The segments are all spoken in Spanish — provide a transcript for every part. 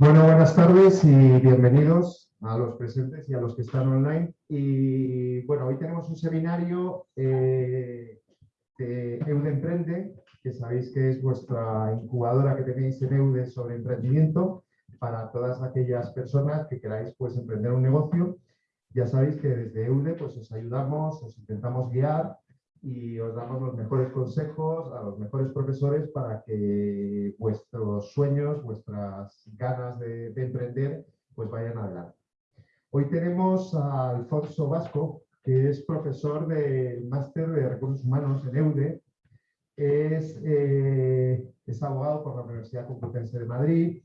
Bueno, buenas tardes y bienvenidos a los presentes y a los que están online. Y bueno, hoy tenemos un seminario eh, de EUDE Emprende, que sabéis que es vuestra incubadora que tenéis en EUDE sobre emprendimiento para todas aquellas personas que queráis pues, emprender un negocio. Ya sabéis que desde EUDE pues, os ayudamos, os intentamos guiar y os damos los mejores consejos a los mejores profesores para que vuestros sueños, vuestras ganas de, emprender, pues vayan adelante. Hoy tenemos a Alfonso Vasco, que es profesor del máster de recursos humanos en EUDE, es, eh, es abogado por la Universidad Complutense de Madrid,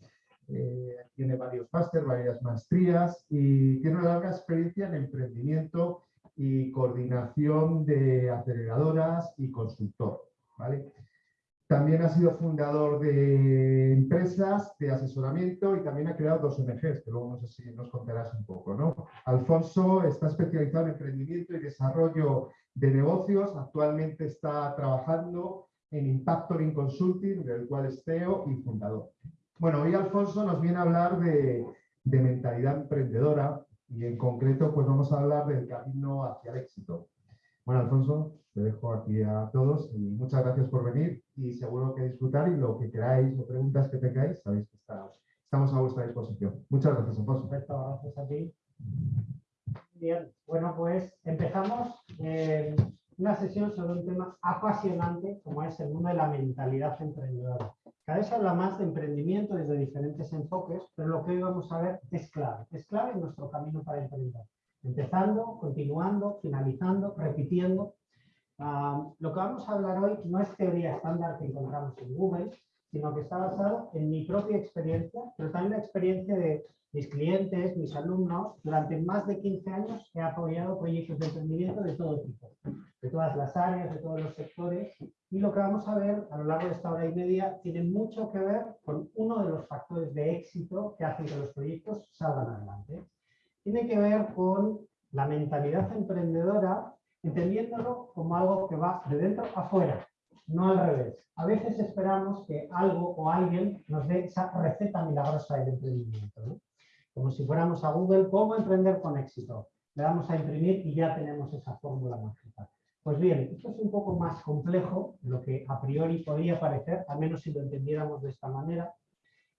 eh, tiene varios másteres, varias maestrías y tiene una larga experiencia en emprendimiento y coordinación de aceleradoras y consultor. También ha sido fundador de empresas de asesoramiento y también ha creado dos ONGs, que luego nos contarás un poco. ¿no? Alfonso está especializado en emprendimiento y desarrollo de negocios. Actualmente está trabajando en Impactoring Consulting, del cual es CEO y fundador. Bueno, hoy Alfonso nos viene a hablar de mentalidad emprendedora, y en concreto pues vamos a hablar del camino hacia el éxito. Bueno, Alfonso, te dejo aquí a todos y muchas gracias por venir y seguro que disfrutar y lo que queráis o preguntas que tengáis, sabéis que estamos a vuestra disposición. Muchas gracias, Alfonso. Perfecto, gracias a ti. Bien, bueno, pues empezamos eh, una sesión sobre un tema apasionante como es el mundo de la mentalidad emprendedora. Cada vez se habla más de emprendimiento desde diferentes enfoques, pero lo que hoy vamos a ver es clave. Es clave en nuestro camino para emprender. Empezando, continuando, finalizando, repitiendo. Ah, lo que vamos a hablar hoy no es teoría estándar que encontramos en Google, sino que está basado en mi propia experiencia, pero también la experiencia de mis clientes, mis alumnos. Durante más de 15 años he apoyado proyectos de emprendimiento de todo tipo, de todas las áreas, de todos los sectores, y lo que vamos a ver a lo largo de esta hora y media tiene mucho que ver con uno de los factores de éxito que hacen que los proyectos salgan adelante. Tiene que ver con la mentalidad emprendedora, entendiéndolo como algo que va de dentro afuera, no al revés. A veces esperamos que algo o alguien nos dé esa receta milagrosa del emprendimiento. Como si fuéramos a Google, ¿cómo emprender con éxito? Le damos a imprimir y ya tenemos esa fórmula mágica. Pues bien, esto es un poco más complejo de lo que a priori podría parecer, al menos si lo entendiéramos de esta manera.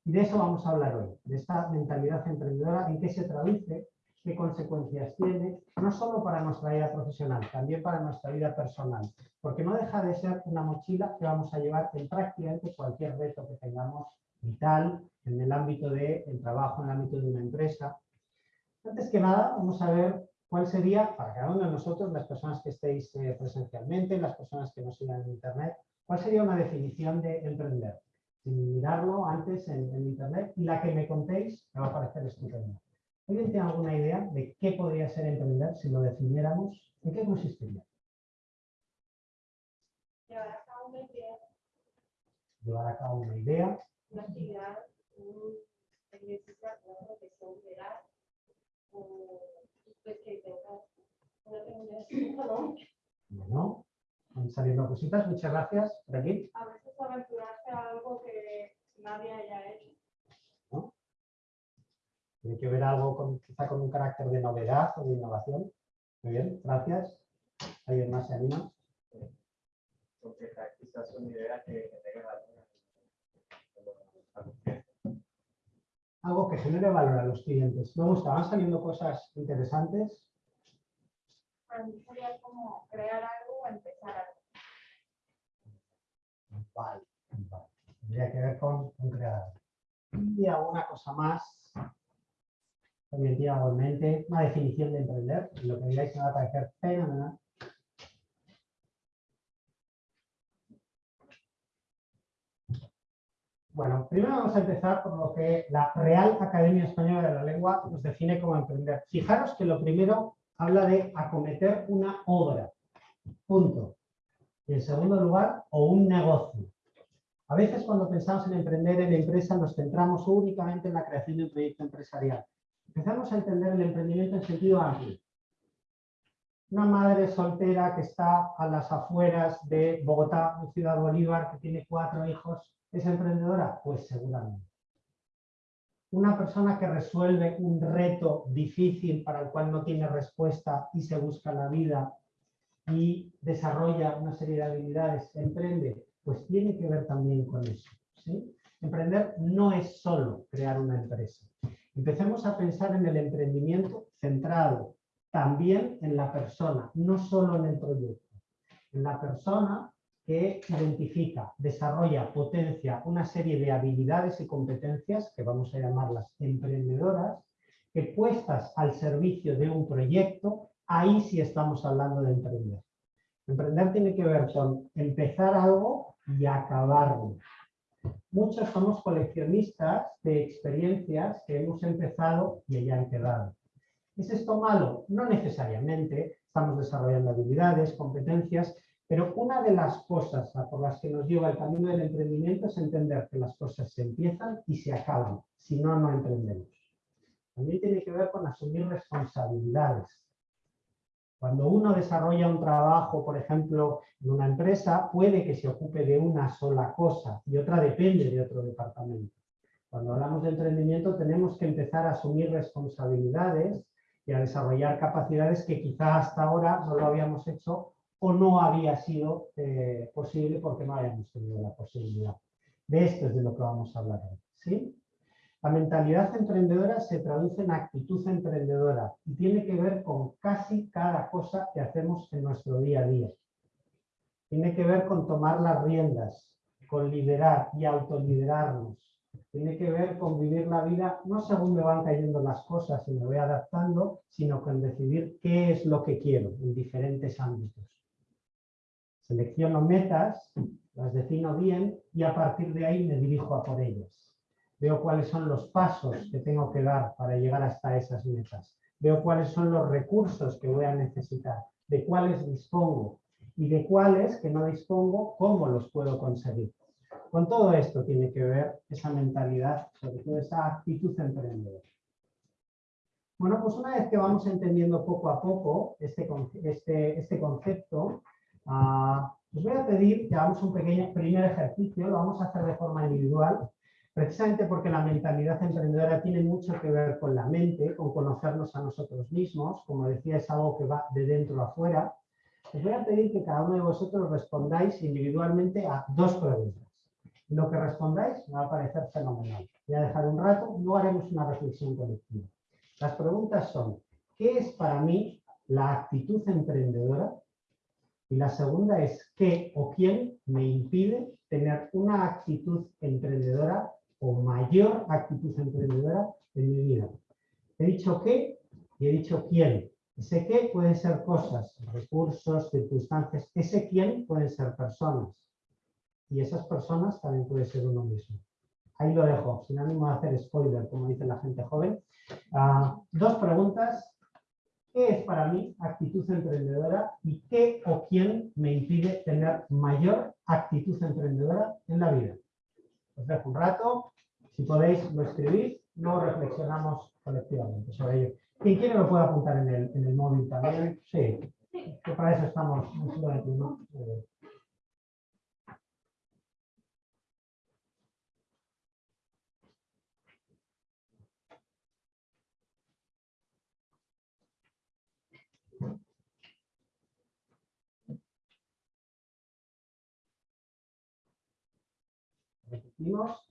Y de eso vamos a hablar hoy, de esta mentalidad emprendedora, en qué se traduce, qué consecuencias tiene, no solo para nuestra vida profesional, también para nuestra vida personal, porque no deja de ser una mochila que vamos a llevar en prácticamente cualquier reto que tengamos vital, en el ámbito del trabajo, en el ámbito de una empresa. Antes que nada, vamos a ver ¿Cuál sería, para cada uno de nosotros, las personas que estéis eh, presencialmente, las personas que nos sigan en Internet, cuál sería una definición de emprender? Sin mirarlo antes en, Internet y la que me contéis me va a parecer estupenda. ¿Alguien tiene alguna idea de qué podría ser emprender si lo definiéramos? ¿En qué consistiría? Llevar a cabo una idea. Llevar a cabo una idea. Una actividad, un ejercicio, una profesión general, pues que Bueno, van saliendo cositas, muchas gracias. Por aquí. A veces aventurarse a algo que nadie haya hecho. Tiene que ver algo con, quizá con un carácter de novedad o de innovación. Muy bien, gracias. ¿Alguien más se anima? Porque quizás una idea que algo que genere valor a los clientes. Me gusta, van saliendo cosas interesantes. Para mí sería como crear algo o empezar algo. Vale, vale. Tendría que ver con, crear algo. Y alguna cosa más. Una definición de emprender. Lo que digáis me va a parecer fenomenal. Bueno, primero vamos a empezar por lo que la Real Academia Española de la Lengua nos define como emprender. Fijaros que lo primero habla de acometer una obra, punto. Y en segundo lugar, o un negocio. A veces cuando pensamos en emprender en empresa nos centramos únicamente en la creación de un proyecto empresarial. Empezamos a entender el emprendimiento en sentido amplio. Una madre soltera que está a las afueras de Bogotá, Ciudad Bolívar, que tiene cuatro hijos, ¿Es emprendedora? Pues seguramente. una persona que resuelve un reto difícil para el cual no tiene respuesta y se busca la vida y desarrolla una serie de habilidades, emprende, pues tiene que ver también con eso. ¿sí? Emprender no es solo crear una empresa. Empecemos a pensar en el emprendimiento centrado también en la persona, no solo en el proyecto. En la persona que identifica, desarrolla, potencia una serie de habilidades y competencias, que vamos a llamarlas emprendedoras, que puestas al servicio de un proyecto, ahí sí estamos hablando de emprender. Emprender tiene que ver con empezar algo y acabarlo. Muchos somos coleccionistas de experiencias que hemos empezado y ya han quedado. ¿Es esto malo? No necesariamente. Estamos desarrollando habilidades, competencias, pero una de las cosas por las que nos lleva el camino del emprendimiento es entender que las cosas se empiezan y se acaban, si no, no emprendemos. También tiene que ver con asumir responsabilidades. Cuando uno desarrolla un trabajo, por ejemplo, en una empresa, puede que se ocupe de una sola cosa y otra depende de otro departamento. Cuando hablamos de emprendimiento tenemos que empezar a asumir responsabilidades y a desarrollar capacidades que quizá hasta ahora no lo habíamos hecho o no había sido eh, posible porque no habíamos tenido la posibilidad. De esto es de lo que vamos a hablar hoy. ¿sí? La mentalidad emprendedora se traduce en actitud emprendedora y tiene que ver con casi cada cosa que hacemos en nuestro día a día. Tiene que ver con tomar las riendas, con liderar y autoliderarnos. Tiene que ver con vivir la vida no según me van cayendo las cosas y me voy adaptando, sino con decidir qué es lo que quiero en diferentes ámbitos. Selecciono metas, las defino bien y a partir de ahí me dirijo a por ellas. Veo cuáles son los pasos que tengo que dar para llegar hasta esas metas. Veo cuáles son los recursos que voy a necesitar, de cuáles dispongo y de cuáles que no dispongo, cómo los puedo conseguir. Con todo esto tiene que ver esa mentalidad, sobre todo esa actitud emprendedora. Bueno, pues una vez que vamos entendiendo poco a poco este, este, este concepto, Uh, os voy a pedir que hagamos un pequeño primer ejercicio, lo vamos a hacer de forma individual, precisamente porque la mentalidad emprendedora tiene mucho que ver con la mente, con conocernos a nosotros mismos, como decía, es algo que va de dentro a afuera. Os voy a pedir que cada uno de vosotros respondáis individualmente a dos preguntas. Lo que respondáis me va a parecer fenomenal. Voy a dejar un rato, luego haremos una reflexión colectiva. Las preguntas son, ¿qué es para mí la actitud emprendedora? Y la segunda es qué o quién me impide tener una actitud emprendedora o mayor actitud emprendedora en mi vida. He dicho qué y he dicho quién. Ese qué pueden ser cosas, recursos, circunstancias. Ese quién pueden ser personas. Y esas personas también puede ser uno mismo. Ahí lo dejo, sin ánimo de hacer spoiler, como dice la gente joven. Ah, dos preguntas ¿Qué es para mí actitud emprendedora y qué o quién me impide tener mayor actitud emprendedora en la vida? Os dejo un rato, si podéis lo escribís, luego reflexionamos colectivamente sobre ello. Quien quiere lo puede apuntar en el, en el móvil también. Sí, que para eso estamos en siglo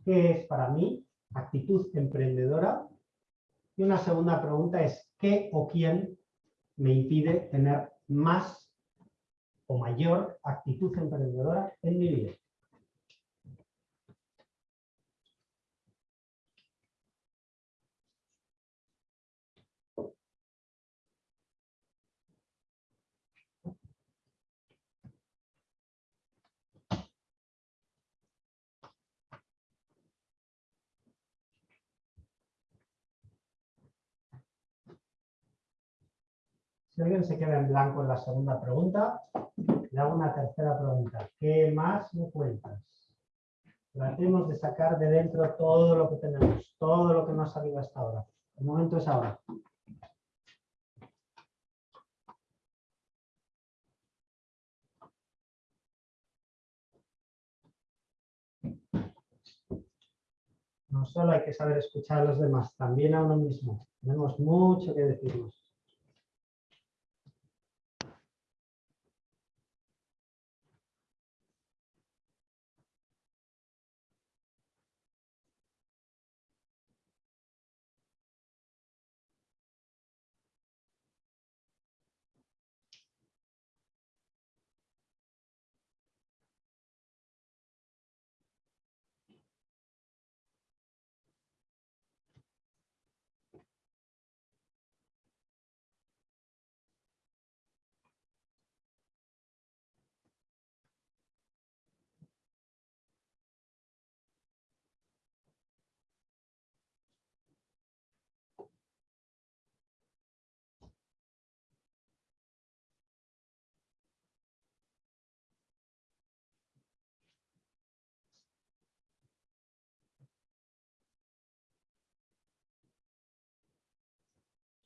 ¿qué es para mí actitud emprendedora? Y una segunda pregunta es, ¿qué o quién me impide tener más o mayor actitud emprendedora en mi vida? Se queda en blanco en la segunda pregunta, le hago una tercera pregunta. ¿Qué más me cuentas? Tratemos de sacar de dentro todo lo que tenemos, todo lo que nos ha salido hasta ahora. El momento es ahora. No solo hay que saber escuchar a los demás, también a uno mismo. Tenemos mucho que decirnos.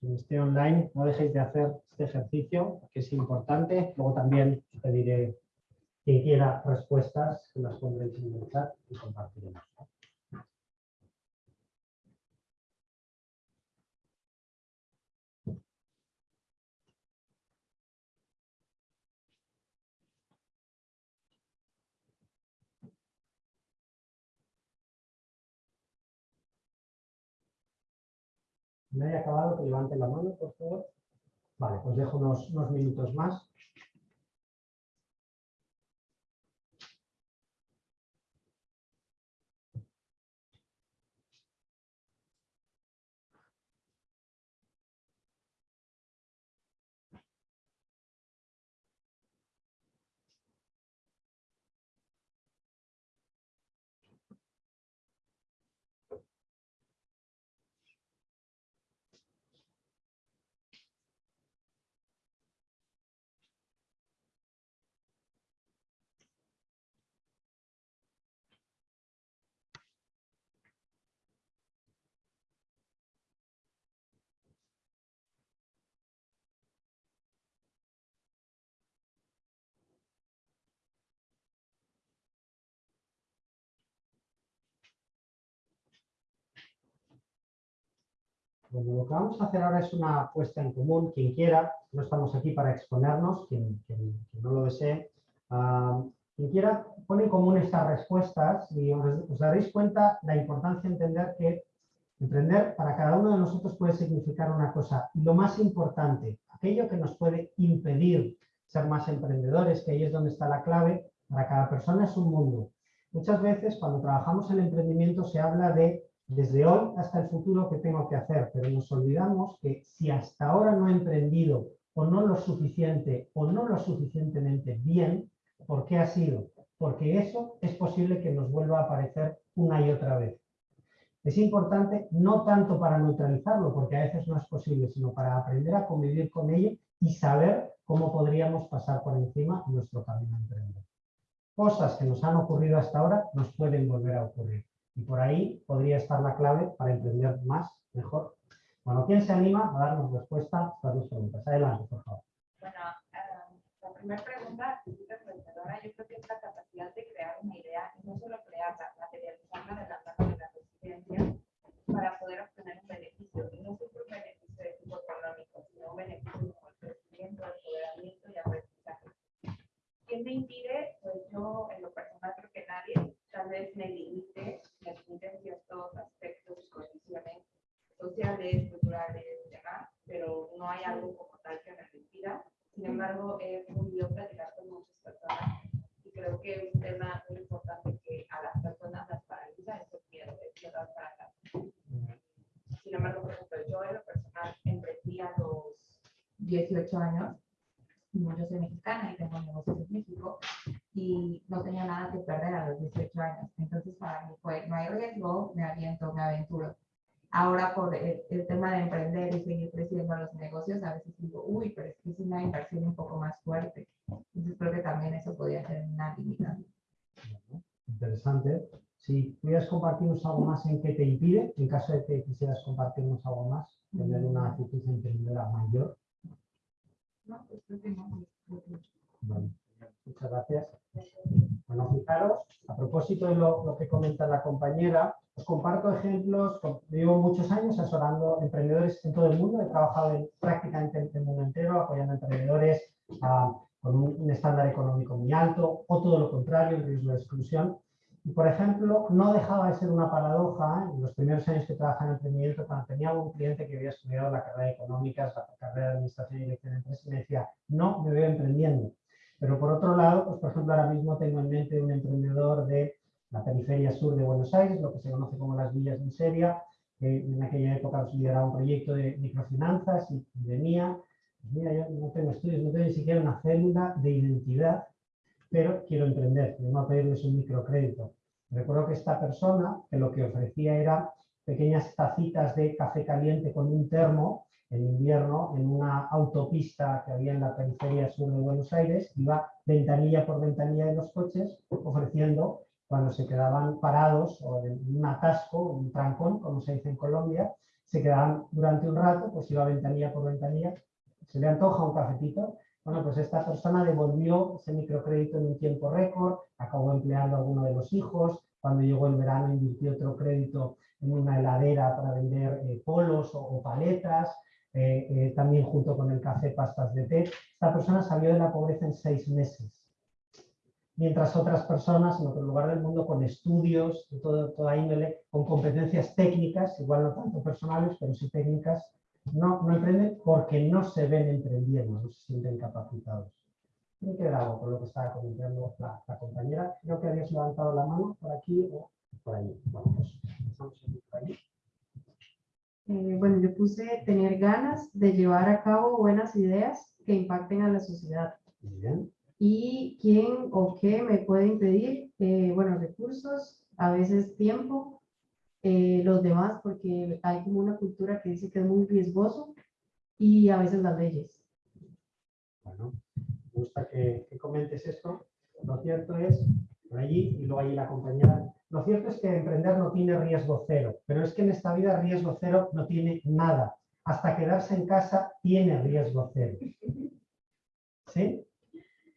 Quien esté online, no dejéis de hacer este ejercicio, que es importante. Luego también pediré quien quiera respuestas, que las pondréis en el chat y compartiremos. Me haya acabado, que levante la mano, por favor. Vale, pues dejo unos minutos más. Bueno, lo que vamos a hacer ahora es una puesta en común. Quien quiera, no estamos aquí para exponernos, quien, quien- quien no lo desee, ah, quien quiera, pone en común estas respuestas y os, os daréis cuenta la importancia de entender que emprender para cada uno de nosotros puede significar una cosa. Lo más importante, aquello que nos puede impedir ser más emprendedores, que ahí es donde está la clave, para cada persona es un mundo. Muchas veces cuando trabajamos en emprendimiento se habla de desde hoy hasta el futuro qué tengo que hacer, pero nos olvidamos que si hasta ahora no he emprendido o no lo suficiente o no lo suficientemente bien, ¿por qué ha sido? Porque eso es posible que nos vuelva a aparecer una y otra vez. Es importante no tanto para neutralizarlo, porque a veces no es posible, sino para aprender a convivir con ello y saber cómo podríamos pasar por encima nuestro camino a emprender. Cosas que nos han ocurrido hasta ahora nos pueden volver a ocurrir. Y por ahí podría estar la clave para emprender más, mejor. Bueno, ¿quién se anima a darnos respuesta a estas dos preguntas? Adelante, por favor. Bueno, eh, la primera pregunta, es emprendedora, yo creo que es la capacidad de crear una idea y no solo crearla, materializarla de la mano de la resistencia para poder obtener un beneficio. Y no siempre un beneficio de tipo económico, sino un beneficio como el crecimiento, el empoderamiento y aprendizaje. ¿Quién me impide? Pues yo, en lo personal, creo que nadie, tal vez me limite, me limite en ciertos aspectos, condiciones sociales, culturales y demás, pero no hay algo como tal que me impida. Sin embargo, he podido platicar con muchas personas y creo que es un tema muy importante que a las personas las paraliza es el miedo, es miedo para atrás. Sin embargo, por ejemplo, yo en lo personal emprendí a los 18 años, yo soy mexicana y tengo negocios en México, y no tenía nada que perder a los 18 años. Entonces, para mí fue, no hay riesgo, me aviento, me aventuro. Ahora, por el, el tema de emprender y seguir creciendo los negocios, a veces digo, uy, pero es que es una inversión un poco más fuerte. Entonces, creo que también eso podría ser una limitante. Interesante. Si pudieras compartirnos algo más en qué te impide, en caso de que quisieras compartirnos algo más, tener una actitud emprendedora mayor. No, pues creo que no. Vale. Muchas gracias. Bueno, fijaros, a propósito de lo, lo que comenta la compañera, os comparto ejemplos. Llevo muchos años asesorando emprendedores en todo el mundo. He trabajado en, prácticamente en el mundo entero, apoyando a emprendedores con un, un estándar económico muy alto o todo lo contrario, en riesgo de exclusión. Y, por ejemplo, no dejaba de ser una paradoja ¿eh? en los primeros años que trabajaba en emprendimiento, cuando tenía un cliente que había estudiado la carrera de económicas, la carrera de administración y dirección de empresas, me decía, no, me veo emprendiendo. Pero por otro lado, pues por ejemplo, ahora mismo tengo en mente un emprendedor de la periferia sur de Buenos Aires, lo que se conoce como las villas de miseria, que en aquella época pues, lideraba un proyecto de microfinanzas y, y venía, pues mira, yo no tengo estudios, no tengo ni siquiera una célula de identidad, pero quiero emprender, vengo a pedirles un microcrédito. Recuerdo que esta persona, que lo que ofrecía era pequeñas tacitas de café caliente con un termo, en invierno en una autopista que había en la periferia sur de Buenos Aires, iba ventanilla por ventanilla de los coches ofreciendo cuando se quedaban parados o en un atasco, un trancón, como se dice en Colombia, se quedaban durante un rato, pues iba ventanilla por ventanilla, se le antoja un cafetito. Bueno, pues esta persona devolvió ese microcrédito en un tiempo récord, acabó empleando a alguno de los hijos, cuando llegó el verano invirtió otro crédito en una heladera para vender eh, polos o, o paletas, eh, eh, también junto con el café pastas de té. Esta persona salió de la pobreza en seis meses. Mientras otras personas en otro lugar del mundo con estudios de todo, toda índole, con competencias técnicas, igual no tanto personales, pero sí técnicas, no, no emprenden porque no se ven emprendiendo, no se sienten capacitados. Tiene que ver algo con lo que estaba comentando la, la compañera. Creo que habías levantado la mano por aquí o por allí. Bueno, pues aquí por. Eh, bueno, yo puse tener ganas de llevar a cabo buenas ideas que impacten a la sociedad. Bien. ¿Y quién o qué me puede impedir? Eh, bueno, recursos, a veces tiempo, eh, los demás, porque hay como una cultura que dice que es muy riesgoso y a veces las leyes. Bueno, me gusta que, que comentes esto. Lo cierto es, por allí, y luego allí la compañera, lo cierto es que emprender no tiene riesgo cero, pero es que en esta vida riesgo cero no tiene nada. Hasta quedarse en casa tiene riesgo cero. ¿Sí?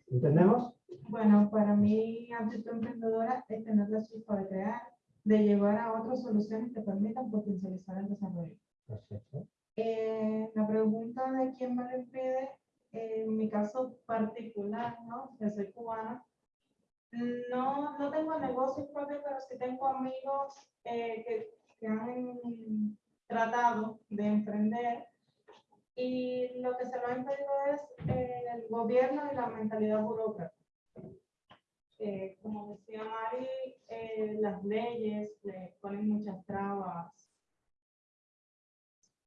¿Entendemos? Bueno, para mí, actitud emprendedora es tener la chispa de crear, de llevar a otras soluciones que permitan potencializar el desarrollo. Perfecto. Eh, la pregunta de quién me lo impide, en mi caso particular, ¿no? Que soy cubana, no, no tengo negocios propios, pero sí tengo amigos eh, que, han tratado de emprender y lo que se lo ha impedido es el gobierno y la mentalidad burócrata. Eh, como decía Mari, eh, las leyes le ponen muchas trabas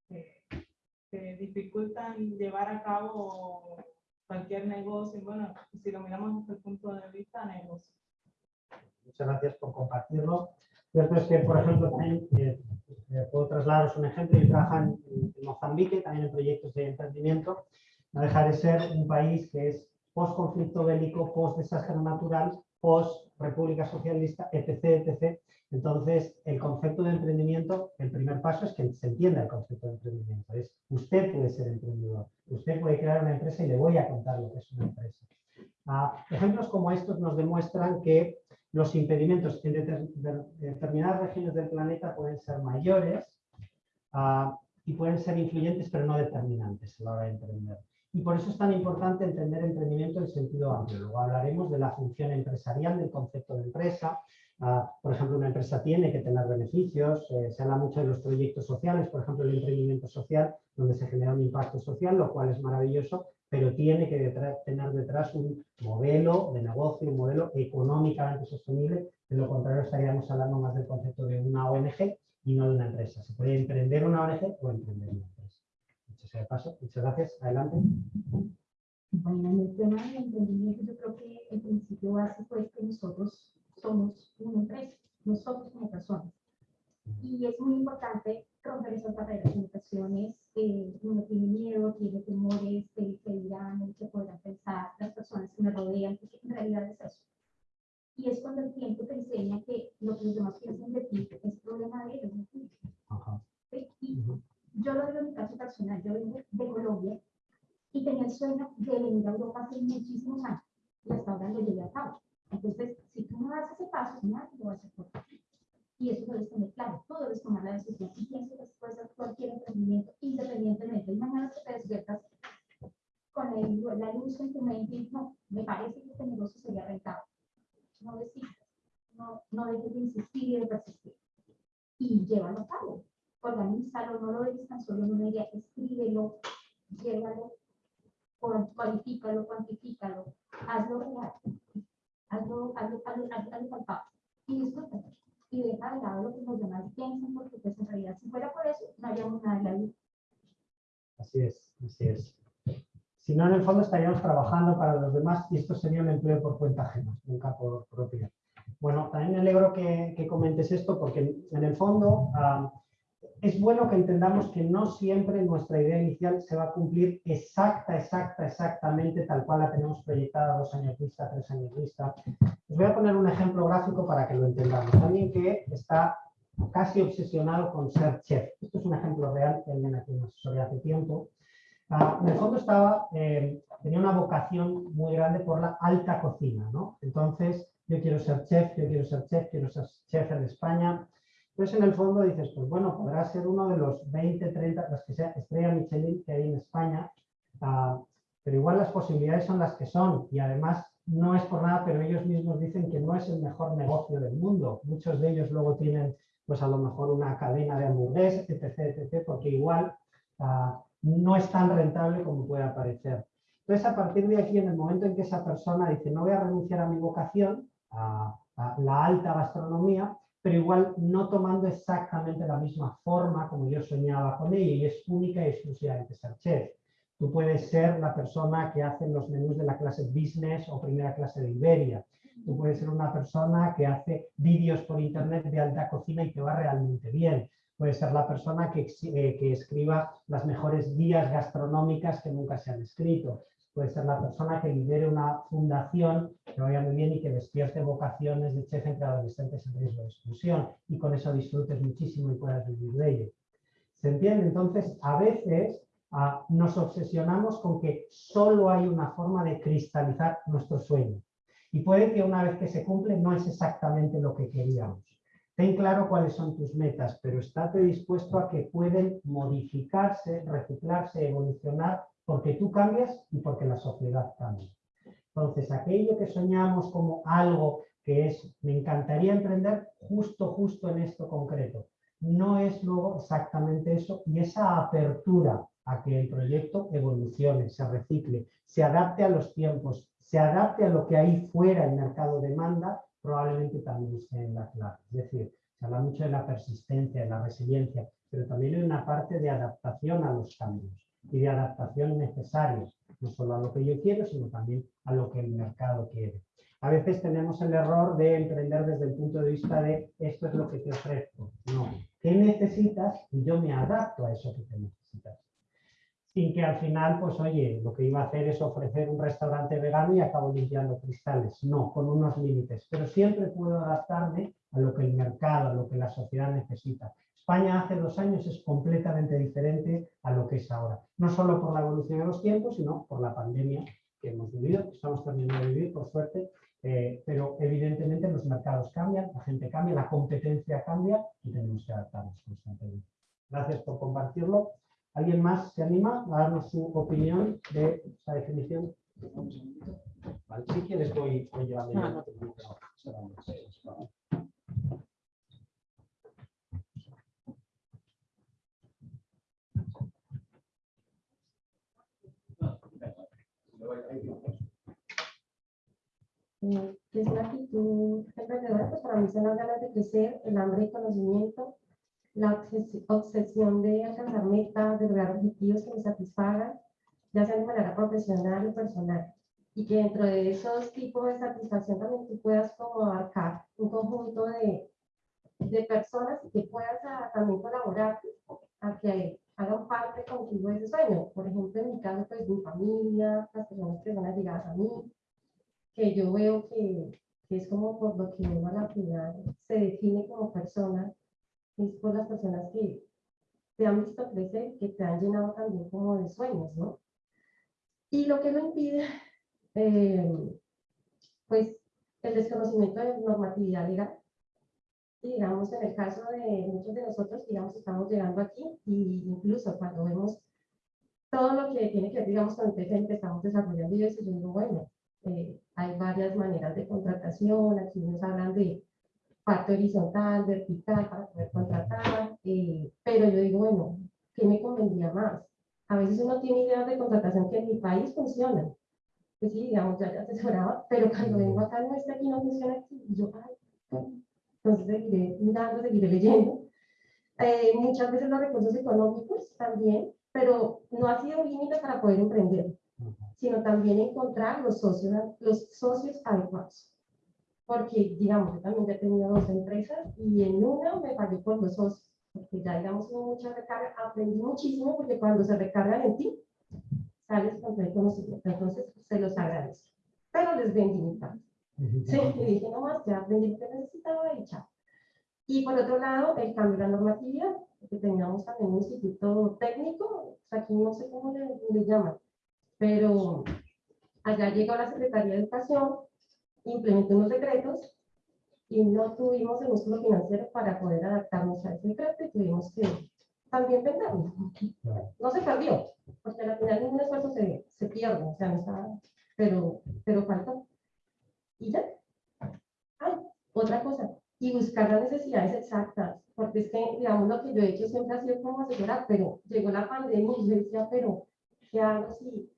que dificultan llevar a cabo cualquier negocio. Bueno, si lo miramos desde el punto de vista negocio. Muchas gracias por compartirlo. Cierto es que, por ejemplo, también eh, eh, puedo trasladaros un ejemplo. Yo trabajo en, en Mozambique, también en proyectos de emprendimiento. No deja de ser un país que es post-conflicto bélico, post-desastre natural, post-república socialista, etc, etc. Entonces, el concepto de emprendimiento, el primer paso es que se entienda el concepto de emprendimiento. Es, usted puede ser emprendedor, usted puede crear una empresa y le voy a contar lo que es una empresa. Ah, ejemplos como estos nos demuestran que los impedimentos en deter- de- determinadas regiones del planeta pueden ser mayores ah, y pueden ser influyentes, pero no determinantes a la hora de emprender. Y por eso es tan importante entender emprendimiento en sentido amplio. Luego hablaremos de la función empresarial del concepto de empresa. Ah, por ejemplo, una empresa tiene que tener beneficios. eh, se habla mucho de los proyectos sociales, por ejemplo, el emprendimiento social, donde se genera un impacto social, lo cual es maravilloso, pero tiene que tener detrás un modelo de negocio, un modelo económicamente sostenible. De lo contrario, estaríamos hablando más del concepto de una ONG y no de una empresa. Se puede emprender una ONG o emprender una sea de paso. Muchas gracias. Adelante. Bueno, en el tema del emprendimiento, yo creo que el principio básico es que nosotros somos una empresa, nosotros como personas. Y es muy importante romper esas barreras en ocasiones. eh, uno tiene miedo, tiene temores, de que dirán, que podrán pensar las personas que me rodean, porque en realidad es eso. Y es cuando el tiempo te enseña que lo que los demás piensan de ti es problema de ellos. Ajá. ¿sí? Y Ujú. Yo lo digo en mi caso personal, yo vengo de Colombia y tenía el sueño de venir a Europa hace muchísimos años. Y hasta ahora lo llevé a cabo. Entonces, si tú no das ese paso, nadie lo va a hacer por ti. Y eso debes tener claro, tú debes tomar la decisión. Y pienso puede ser cualquier emprendimiento, independientemente. Y mañana que te despiertas con el- la luz en tu mente y no, me parece que este negocio sería rentable. No desistas, no, no dejes de insistir y de persistir. Y llévalo a cabo. Organízalo, no lo dejes tan solo en una idea, escríbelo, llévalo, cual- cualifícalo, cuantifícalo, hazlo real, hazlo, hazlo, hazlo, hazlo, hazlo y disfrútalo. Y deja de lado lo que los demás piensan, porque pues en realidad si fuera por eso, no haríamos nada en la vida. Así es, así es. Si no, en el fondo estaríamos trabajando para los demás y esto sería un empleo por cuenta ajena, nunca por propia. Bueno, también me alegro que, que comentes esto porque en el fondo ah, es bueno que entendamos que no siempre nuestra idea inicial se va a cumplir exacta, exacta, exactamente tal cual la tenemos proyectada dos años vista, tres años vista. Os voy a poner un ejemplo gráfico para que lo entendamos. Alguien que está casi obsesionado con ser chef. Esto es un ejemplo real que alguien aquí nos asesoría hace tiempo. Ah, en el fondo estaba, eh, tenía una vocación muy grande por la alta cocina, ¿no? Entonces, yo quiero ser chef, yo quiero ser chef, quiero ser chef en España. Entonces, en el fondo dices, pues bueno, podrá ser uno de los 20, 30, las que sea estrella Michelin que hay en España, ah, pero igual las posibilidades son las que son y además no es por nada, pero ellos mismos dicen que no es el mejor negocio del mundo. Muchos de ellos luego tienen, pues a lo mejor una cadena de hamburguesas, etc, etc, porque igual ah, no es tan rentable como puede parecer. Entonces, a partir de aquí, en el momento en que esa persona dice, no voy a renunciar a mi vocación, a, a la alta gastronomía, pero igual no tomando exactamente la misma forma como yo soñaba con ella, y es única y exclusivamente ser chef. Tú puedes ser la persona que hace los menús de la clase business o primera clase de Iberia. Tú puedes ser una persona que hace vídeos por internet de alta cocina y que va realmente bien. Puede ser la persona que, eh, que escriba las mejores guías gastronómicas que nunca se han escrito. Puede ser la persona que lidere una fundación que vaya muy bien y que despierte vocaciones de chef entre adolescentes en riesgo de exclusión y con eso disfrutes muchísimo y puedas vivir de ello. ¿Se entiende? Entonces, a veces nos obsesionamos con que solo hay una forma de cristalizar nuestro sueño. Y puede que una vez que se cumple no es exactamente lo que queríamos. Ten claro cuáles son tus metas, pero estate dispuesto a que pueden modificarse, reciclarse, evolucionar, porque tú cambias y porque la sociedad cambia. Entonces, aquello que soñamos como algo que es, me encantaría emprender justo, justo en esto concreto, no es luego exactamente eso y esa apertura a que el proyecto evolucione, se recicle, se adapte a los tiempos, se adapte a lo que ahí fuera el mercado demanda, probablemente también esté en la clave. Es decir, se habla mucho de la persistencia, de la resiliencia, pero también hay una parte de adaptación a los cambios y de adaptación necesaria, no solo a lo que yo quiero, sino también a lo que el mercado quiere. A veces tenemos el error de emprender desde el punto de vista de esto es lo que te ofrezco. No, ¿qué necesitas? Y yo me adapto a eso que te necesitas. Sin que al final, pues oye, lo que iba a hacer es ofrecer un restaurante vegano y acabo limpiando cristales. No, con unos límites. Pero siempre puedo adaptarme a lo que el mercado, a lo que la sociedad necesita. España hace dos años es completamente diferente a lo que es ahora. No solo por la evolución de los tiempos, sino por la pandemia que hemos vivido, que estamos terminando de vivir, por suerte, eh, pero evidentemente los mercados cambian, la gente cambia, la competencia cambia y tenemos que adaptarnos constantemente. Gracias por compartirlo. ¿Alguien más se anima a darnos su opinión de esta definición? Vale, si quieres voy, voy llevando Que es una actitud emprendedora, pues para mí son las ganas de crecer, el hambre de conocimiento, la obses- obsesión de alcanzar metas, de lograr objetivos que me satisfagan, ya sea de manera profesional o personal. Y que dentro de esos tipos de satisfacción también tú puedas como abarcar un conjunto de, de personas y que puedas ah, también colaborar a que hagan parte contigo de ese sueño. Por ejemplo, en mi caso, pues mi familia, las personas que van allegadas a mí, que yo veo que, que es como por lo que uno a la final se define como persona, es por las personas que te han visto crecer, que te han llenado también como de sueños, ¿no? Y lo que lo impide, eh, pues el desconocimiento de normatividad legal. Y digamos, en el caso de muchos de nosotros, digamos, estamos llegando aquí y incluso cuando vemos todo lo que tiene que ver, digamos, con el que estamos desarrollando y eso, yo digo, bueno, eh, hay varias maneras de contratación, aquí nos hablan de parte horizontal, vertical, para poder contratar, eh, pero yo digo, bueno, ¿qué me convendría más? A veces uno tiene ideas de contratación que en mi país funcionan, que sí, digamos, ya, ya asesoraba, pero cuando vengo acá no está aquí, no funciona aquí, y yo, ay, entonces seguiré mirando, seguiré leyendo. Eh, muchas veces los recursos económicos también, pero no ha sido un límite para poder emprender, sino también encontrar los socios, los socios adecuados. Porque, digamos, yo también he tenido dos empresas y en una me pagué por los socios, porque ya, digamos, hubo mucha recarga, aprendí muchísimo porque cuando se recargan en ti, sales con todo el conocimiento, entonces se los agradezco. Pero les vendí mi parte. Sí, y dije, no más, ya aprendí lo que necesitaba y chao. Y por otro lado, el cambio de la normatividad, que teníamos también un instituto técnico, aquí no sé cómo le, le llaman, pero allá llegó la Secretaría de Educación, implementó unos decretos y no tuvimos el músculo financiero para poder adaptarnos a ese decreto y tuvimos que también venderlo. No se perdió, porque al final ningún esfuerzo se, se pierde, o sea, no está, pero, pero faltó. Y ya. Ay, otra cosa, y buscar las necesidades exactas, porque es que, digamos, lo que yo he hecho siempre ha sido como asesorar, pero llegó la pandemia y yo decía, pero, ¿qué hago si,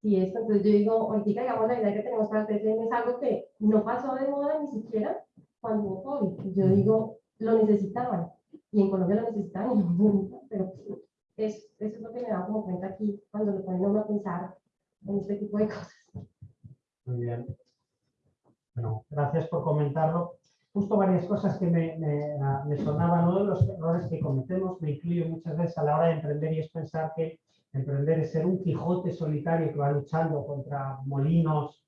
si esto? Entonces yo digo, ahorita, digamos, la idea que tenemos para TCM es algo que no pasó de moda ni siquiera cuando hubo COVID. Yo digo, lo necesitaban, y en Colombia lo necesitaban, y no, pero es, eso es lo que me da como cuenta aquí, cuando lo ponen a a pensar en este tipo de cosas. Muy bien. Bueno, gracias por comentarlo. Justo varias cosas que me, me, me sonaban, uno de los errores que cometemos, me incluyo muchas veces a la hora de emprender y es pensar que emprender es ser un Quijote solitario que va luchando contra molinos,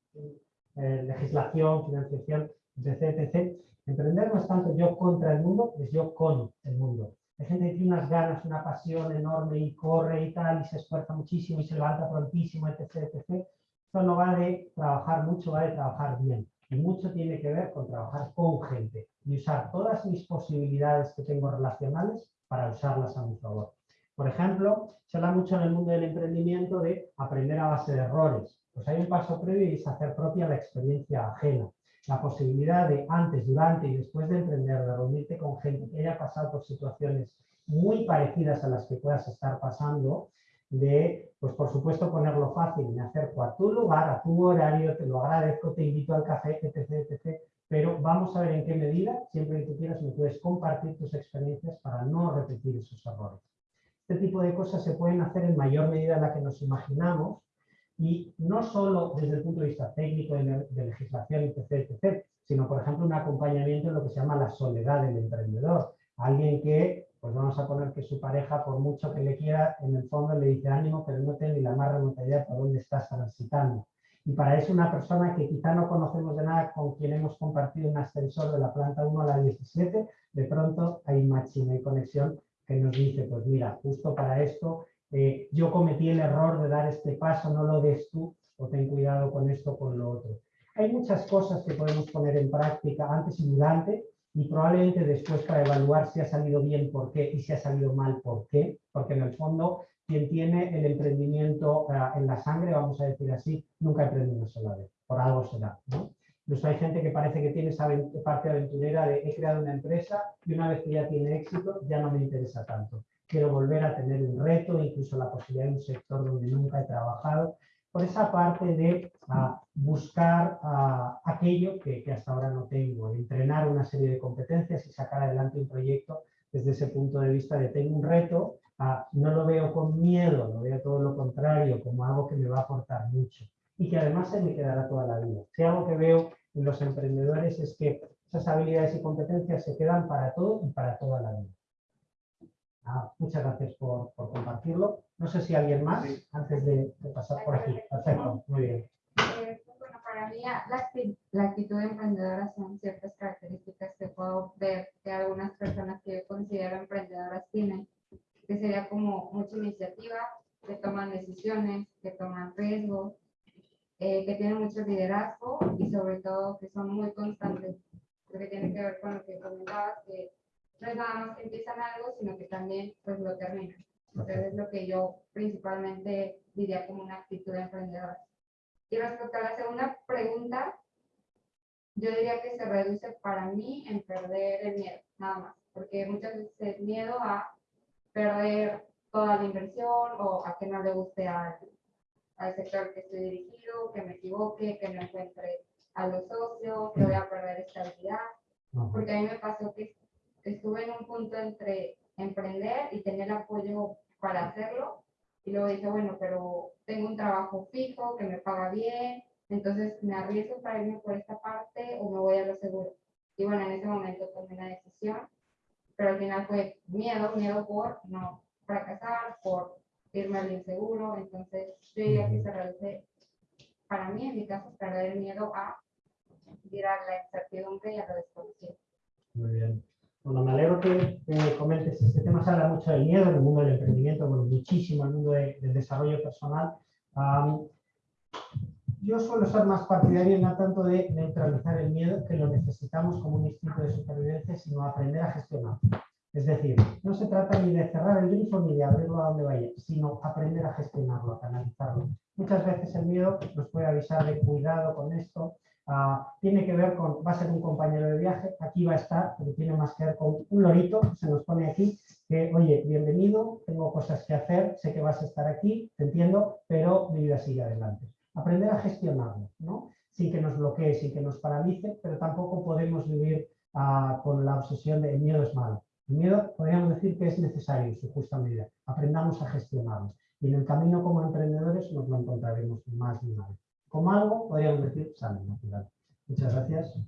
eh, legislación, financiación, etc, etc. Emprender no es tanto yo contra el mundo, es yo con el mundo. Hay gente que tiene unas ganas, una pasión enorme y corre y tal, y se esfuerza muchísimo y se levanta prontísimo, etc, etc. Esto no va de trabajar mucho, va de trabajar bien. Y mucho tiene que ver con trabajar con gente y usar todas mis posibilidades que tengo relacionales para usarlas a mi favor. Por ejemplo, se habla mucho en el mundo del emprendimiento de aprender a base de errores. Pues hay un paso previo y es hacer propia la experiencia ajena. La posibilidad de antes, durante y después de emprender, de reunirte con gente que haya pasado por situaciones muy parecidas a las que puedas estar pasando, de, pues por supuesto, ponerlo fácil, me acerco a tu lugar, a tu horario, te lo agradezco, te invito al café, etc, etc. Pero vamos a ver en qué medida, siempre que tú quieras, me puedes compartir tus experiencias para no repetir esos errores. Este tipo de cosas se pueden hacer en mayor medida en la que nos imaginamos y no solo desde el punto de vista técnico de, de legislación, etc, etc, sino, por ejemplo, un acompañamiento en lo que se llama la soledad del emprendedor. Alguien que pues vamos a poner que su pareja, por mucho que le quiera, en el fondo le dice ánimo, pero no tiene ni la más remota idea por dónde estás transitando. Y para eso una persona que quizá no conocemos de nada, con quien hemos compartido un ascensor de la planta 1 a la 17, de pronto hay máxima y conexión que nos dice, pues mira, justo para esto eh, yo cometí el error de dar este paso, no lo des tú, o ten cuidado con esto, con lo otro. Hay muchas cosas que podemos poner en práctica antes y durante, y probablemente después para evaluar si ha salido bien por qué y si ha salido mal por qué, porque en el fondo quien tiene el emprendimiento uh, en la sangre, vamos a decir así, nunca emprende una sola vez, por algo será. ¿no? Incluso hay gente que parece que tiene esa parte aventurera de he creado una empresa y una vez que ya tiene éxito ya no me interesa tanto. Quiero volver a tener un reto, incluso la posibilidad de un sector donde nunca he trabajado por esa parte de uh, buscar uh, aquello que, hasta ahora no tengo, entrenar una serie de competencias y sacar adelante un proyecto desde ese punto de vista de tengo un reto, uh, no lo veo con miedo, lo veo todo lo contrario, como algo que me va a aportar mucho y que además se me quedará toda la vida. Si algo que veo en los emprendedores es que esas habilidades y competencias se quedan para todo y para toda la vida. Ah, muchas gracias por, por, compartirlo. No sé si alguien más, sí. antes de, de, pasar por aquí. Perfecto, muy bien. Eh, bueno, para mí la, la, actitud emprendedora son ciertas características que puedo ver que algunas personas que yo considero emprendedoras tienen, que sería como mucha iniciativa, que toman decisiones, que toman riesgos, eh, que tienen mucho liderazgo y sobre todo que son muy constantes, porque tiene que ver con lo que comentabas, que no es nada más que empiezan algo, sino que también pues lo terminan. Entonces es lo que yo principalmente diría como una actitud emprendedora. Y respecto a la segunda pregunta, yo diría que se reduce para mí en perder el miedo, nada más, porque muchas veces es miedo a perder toda la inversión o a que no le guste al, al sector que estoy dirigido, que me equivoque, que no encuentre a los socios, que voy a perder estabilidad, porque a mí me pasó que estuve en un punto entre emprender y tener apoyo para hacerlo, y luego dije, bueno, pero tengo un trabajo fijo que me paga bien, entonces me arriesgo para irme por esta parte o me voy a lo seguro. Y bueno, en ese momento tomé una decisión, pero al final fue miedo, miedo por no fracasar, por irme al inseguro, entonces yo diría que se reduce, para mí en mi caso, perder el miedo a ir a la incertidumbre y a lo desconocido. Muy bien. Bueno, me alegro que, que comentes este tema. Se habla mucho del miedo en el mundo del emprendimiento, bueno, muchísimo en el mundo de- del desarrollo personal. Am, yo suelo ser más partidario no tanto de neutralizar el miedo, que lo necesitamos como un instinto de supervivencia, sino aprender a gestionarlo. Es decir, no se trata ni de cerrar el grifo ni de abrirlo a donde vaya, sino aprender a gestionarlo, a canalizarlo. Muchas veces el miedo nos puede avisar de cuidado con esto, ah, tiene que ver con, va a ser un compañero de viaje, aquí va a estar, pero tiene más que ver con un lorito se nos pone aquí, que oye, bienvenido, tengo cosas que hacer, sé que vas a estar aquí, te entiendo, pero mi vida sigue adelante. Aprender a gestionarlo, ¿no? Sin que nos bloquee, sin que nos paralice, pero tampoco podemos vivir ah, con la obsesión de el miedo es malo. El miedo podríamos decir que es necesario en su justa medida. Aprendamos a gestionarlo. Y en el camino como emprendedores nos lo encontraremos más de una vez. Como algo, podríamos decir, sano, natural. Muchas gracias.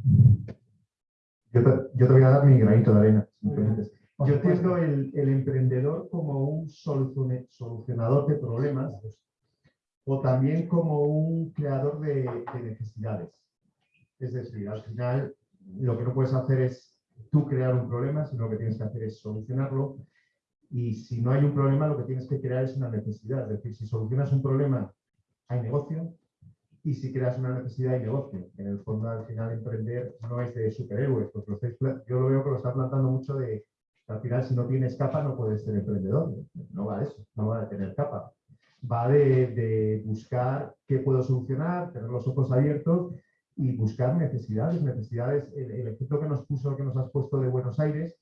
Yo te, yo te voy a dar mi granito de arena. Yo entiendo el, el emprendedor como un solucionador de problemas o también como un creador de, de necesidades. Es decir, al final lo que no puedes hacer es tú crear un problema, sino lo que tienes que hacer es solucionarlo. Y si no hay un problema, lo que tienes que crear es una necesidad. Es decir, si solucionas un problema, hay negocio. Y si creas una necesidad, hay negocio. En el fondo, al final, emprender no es de superhéroes. Pues lo estáis yo lo veo que lo está plantando mucho de que al final, si no tienes capa, no puedes ser emprendedor. No va de eso, no va de tener capa. Va de, de buscar qué puedo solucionar, tener los ojos abiertos y buscar necesidades. Necesidades, el, ejemplo que nos puso, que nos has puesto de Buenos Aires,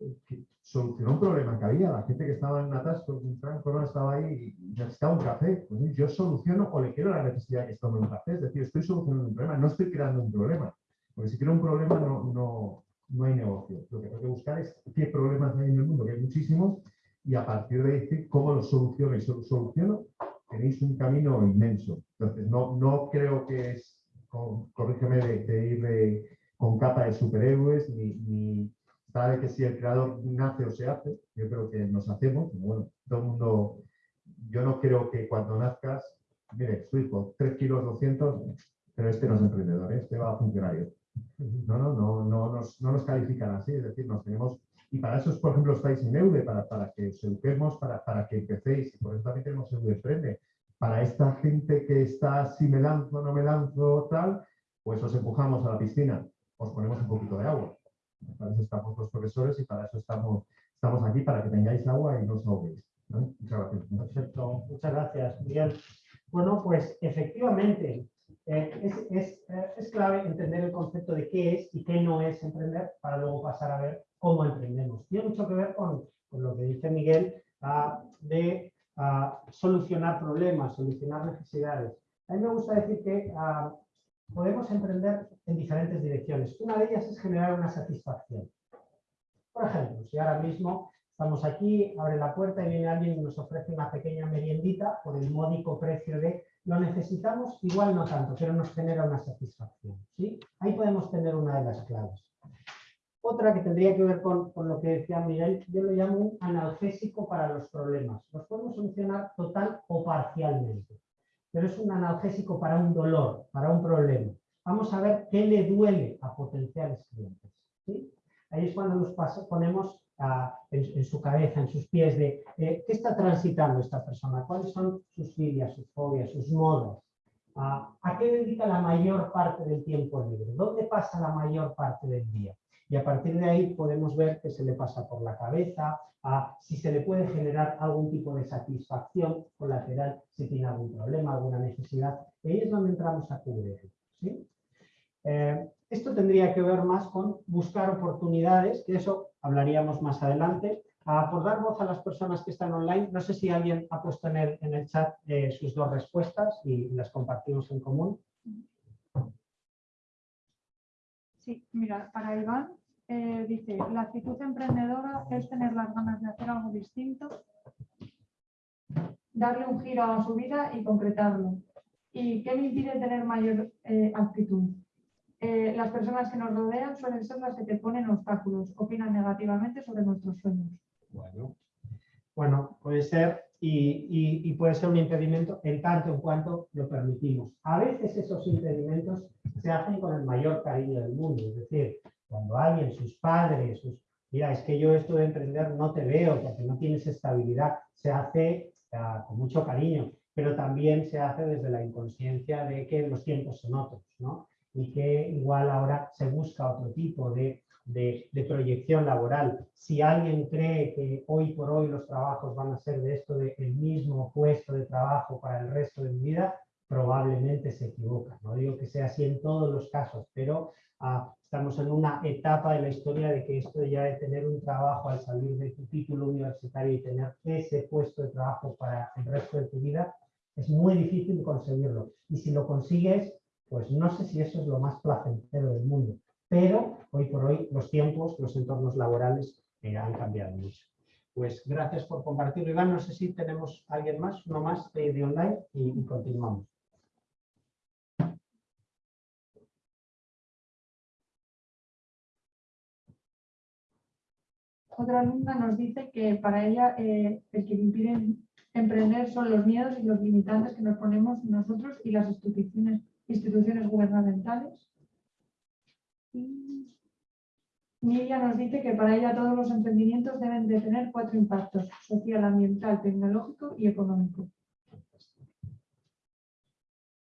eh, solucionó un problema que había. La gente que estaba en atasco, un tranco, no estaba ahí y necesitaba un café. Pues yo soluciono o le quiero la necesidad que es tomar un café. Es decir, estoy solucionando un problema, no estoy creando un problema. Porque si quiero un problema no, no, no hay negocio. Lo que tengo que buscar es qué problemas hay en el mundo, que hay muchísimos, y a partir de decir cómo los soluciono y solo soluciono, tenéis un camino inmenso. Entonces, no, no creo que es, con- corrígeme, de, de ir de- con capa de superhéroes, ni, ni sabe que si el creador nace o se hace, yo creo que nos hacemos, pero bueno, todo el mundo, yo no creo que cuando nazcas, mire, su hijo, 3 kilos 200, pero este no es emprendedor, ¿eh? este va a funcionario. No, no, no, no, nos, no nos califican así, es decir, nos tenemos, y para eso, es, por ejemplo, estáis en EUDE, para, para que os eduquemos, para, para que empecéis, y por eso también tenemos EUDE Emprende. Para esta gente que está, si me lanzo, no me lanzo, tal, pues os empujamos a la piscina, os ponemos un poquito de agua. Para eso estamos los profesores y para eso estamos, estamos aquí, para que tengáis agua y no os ahoguéis. Muchas gracias. Perfecto, muchas gracias, Miguel. Bueno, pues efectivamente, eh, es, es, eh, es clave entender el concepto de qué es y qué no es emprender para luego pasar a ver cómo emprendemos. Tiene mucho que ver con, con lo que dice Miguel ah, de solucionar problemas, solucionar necesidades. A mí me gusta decir que ah, podemos emprender en diferentes direcciones. Una de ellas es generar una satisfacción. Por ejemplo, si ahora mismo estamos aquí, abre la puerta y viene alguien y nos ofrece una pequeña meriendita por el módico precio de lo necesitamos, igual no tanto, pero nos genera una satisfacción. ¿sí? Ahí podemos tener una de las claves. Otra que tendría que ver con, con lo que decía Miguel, yo lo llamo un analgésico para los problemas. Los podemos solucionar total o parcialmente, pero es un analgésico para un dolor, para un problema. Vamos a ver qué le duele a potenciales clientes. Ahí es cuando nos ponemos ah, en, su cabeza, en sus pies, de eh, qué está transitando esta persona, cuáles son sus filias, sus fobias, sus modos, ¿A, ¿A qué dedica la mayor parte del tiempo libre? ¿Dónde pasa la mayor parte del día? Y a partir de ahí podemos ver que se le pasa por la cabeza, si se le puede generar algún tipo de satisfacción colateral, si tiene algún problema, alguna necesidad. Y ahí es donde entramos a cubrir. ¿sí? Eh, esto tendría que ver más con buscar oportunidades, que eso hablaríamos más adelante. A por dar voz a las personas que están online, no sé si alguien ha puesto en el, en el chat eh, sus dos respuestas y las compartimos en común. Sí, mira, para Iván eh, dice, la actitud emprendedora es tener las ganas de hacer algo distinto, darle un giro a su vida y concretarlo. ¿Y qué me impide tener mayor eh, actitud? Eh, las personas que nos rodean suelen ser las que te ponen obstáculos, opinan negativamente sobre nuestros sueños. Bueno, bueno puede ser y, y, y, puede ser un impedimento en tanto en cuanto lo permitimos. A veces esos impedimentos se hacen con el mayor cariño del mundo, es decir, cuando alguien, sus padres, sus, mira, es que yo esto de emprender no te veo porque no tienes estabilidad, se hace uh, con mucho cariño, pero también se hace desde la inconsciencia de que los tiempos son otros, ¿no? Y que igual ahora se busca otro tipo de, de, proyección laboral. Si alguien cree que hoy por hoy los trabajos van a ser de esto, de el mismo puesto de trabajo para el resto de mi vida, probablemente se equivoca. No digo que sea así en todos los casos, pero uh, estamos en una etapa de la historia de que esto ya de tener un trabajo al salir de tu título universitario y tener ese puesto de trabajo para el resto de tu vida, es muy difícil conseguirlo. Y si lo consigues, pues no sé si eso es lo más placentero del mundo. Pero hoy por hoy los tiempos, los entornos laborales eh, han cambiado mucho. Pues gracias por compartirlo, Iván. No sé si tenemos alguien más, uno más de, de online y, continuamos. Otra alumna nos dice que para ella eh, el que impide emprender son los miedos y los limitantes que nos ponemos nosotros y las instituciones gubernamentales. Miriam nos dice que para ella todos los emprendimientos deben de tener cuatro impactos, social, ambiental, tecnológico y económico.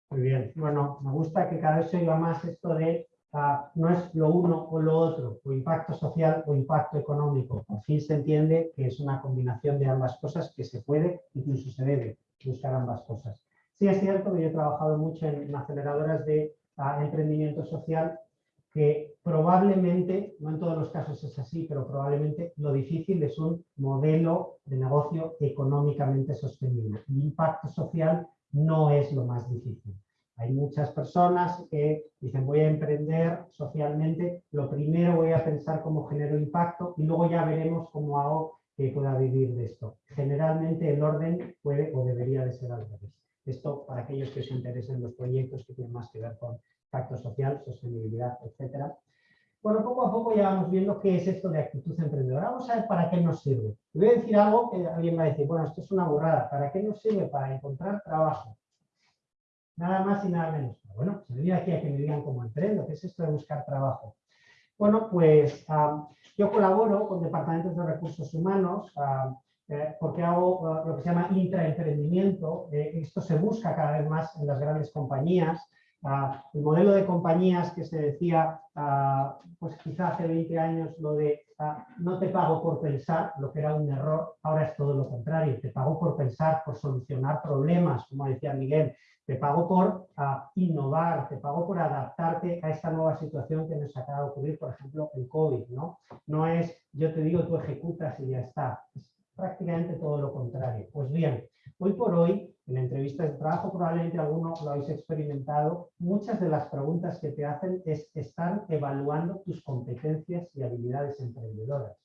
Muy bien, bueno, me gusta que cada vez se oiga más esto de uh, no es lo uno o lo otro, o impacto social o impacto económico. Por fin se entiende que es una combinación de ambas cosas que se puede, incluso se debe buscar ambas cosas. Sí es cierto que yo he trabajado mucho en, aceleradoras de uh, emprendimiento social que probablemente, no en todos los casos es así, pero probablemente lo difícil es un modelo de negocio económicamente sostenible. El impacto social no es lo más difícil. Hay muchas personas que dicen voy a emprender socialmente, lo primero voy a pensar cómo genero impacto y luego ya veremos cómo hago que pueda vivir de esto. Generalmente el orden puede o debería de ser al revés. Esto para aquellos que se interesen en los proyectos que tienen más que ver con impacto social, sostenibilidad, etcétera. Bueno, poco a poco ya vamos viendo qué es esto de actitud emprendedora. Vamos a ver para qué nos sirve. Y voy a decir algo que alguien va a decir, bueno, esto es una burrada. ¿Para qué nos sirve? Para encontrar trabajo. Nada más y nada menos. Bueno, se venía aquí a que me digan cómo emprendo, ¿qué es esto de buscar trabajo? Bueno, pues um, yo colaboro con departamentos de recursos humanos um, eh, porque hago uh, lo que se llama intraemprendimiento. Eh, esto se busca cada vez más en las grandes compañías. El modelo de compañías que se decía, pues quizá hace 20 años, lo de no te pago por pensar, lo que era un error, ahora es todo lo contrario, te pago por pensar, por solucionar problemas, como decía Miguel, te pago por uh, innovar, te pago por adaptarte a esta nueva situación que nos acaba de ocurrir, por ejemplo, el COVID, ¿no? No es yo te digo, tú ejecutas y ya está. Es prácticamente todo lo contrario. Pues bien, hoy por hoy, en entrevistas de trabajo, probablemente algunos lo habéis experimentado, muchas de las preguntas que te hacen es estar evaluando tus competencias y habilidades emprendedoras.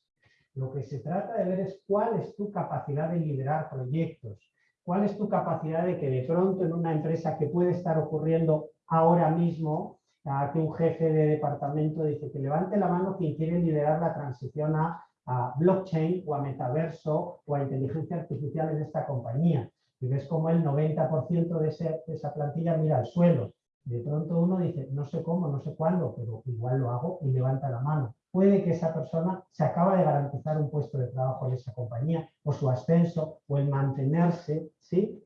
Lo que se trata de ver es cuál es tu capacidad de liderar proyectos, ¿Cuál es tu capacidad de que de pronto en una empresa que puede estar ocurriendo ahora mismo, a que un jefe de departamento dice que levante la mano quien quiere liderar la transición a, a blockchain o a metaverso o a inteligencia artificial en esta compañía? Y ves como el 90% de, ese, de esa plantilla mira al suelo. De pronto uno dice, no sé cómo, no sé cuándo, pero igual lo hago y levanta la mano puede que esa persona se acaba de garantizar un puesto de trabajo en esa compañía, o su ascenso, o el mantenerse, ¿sí?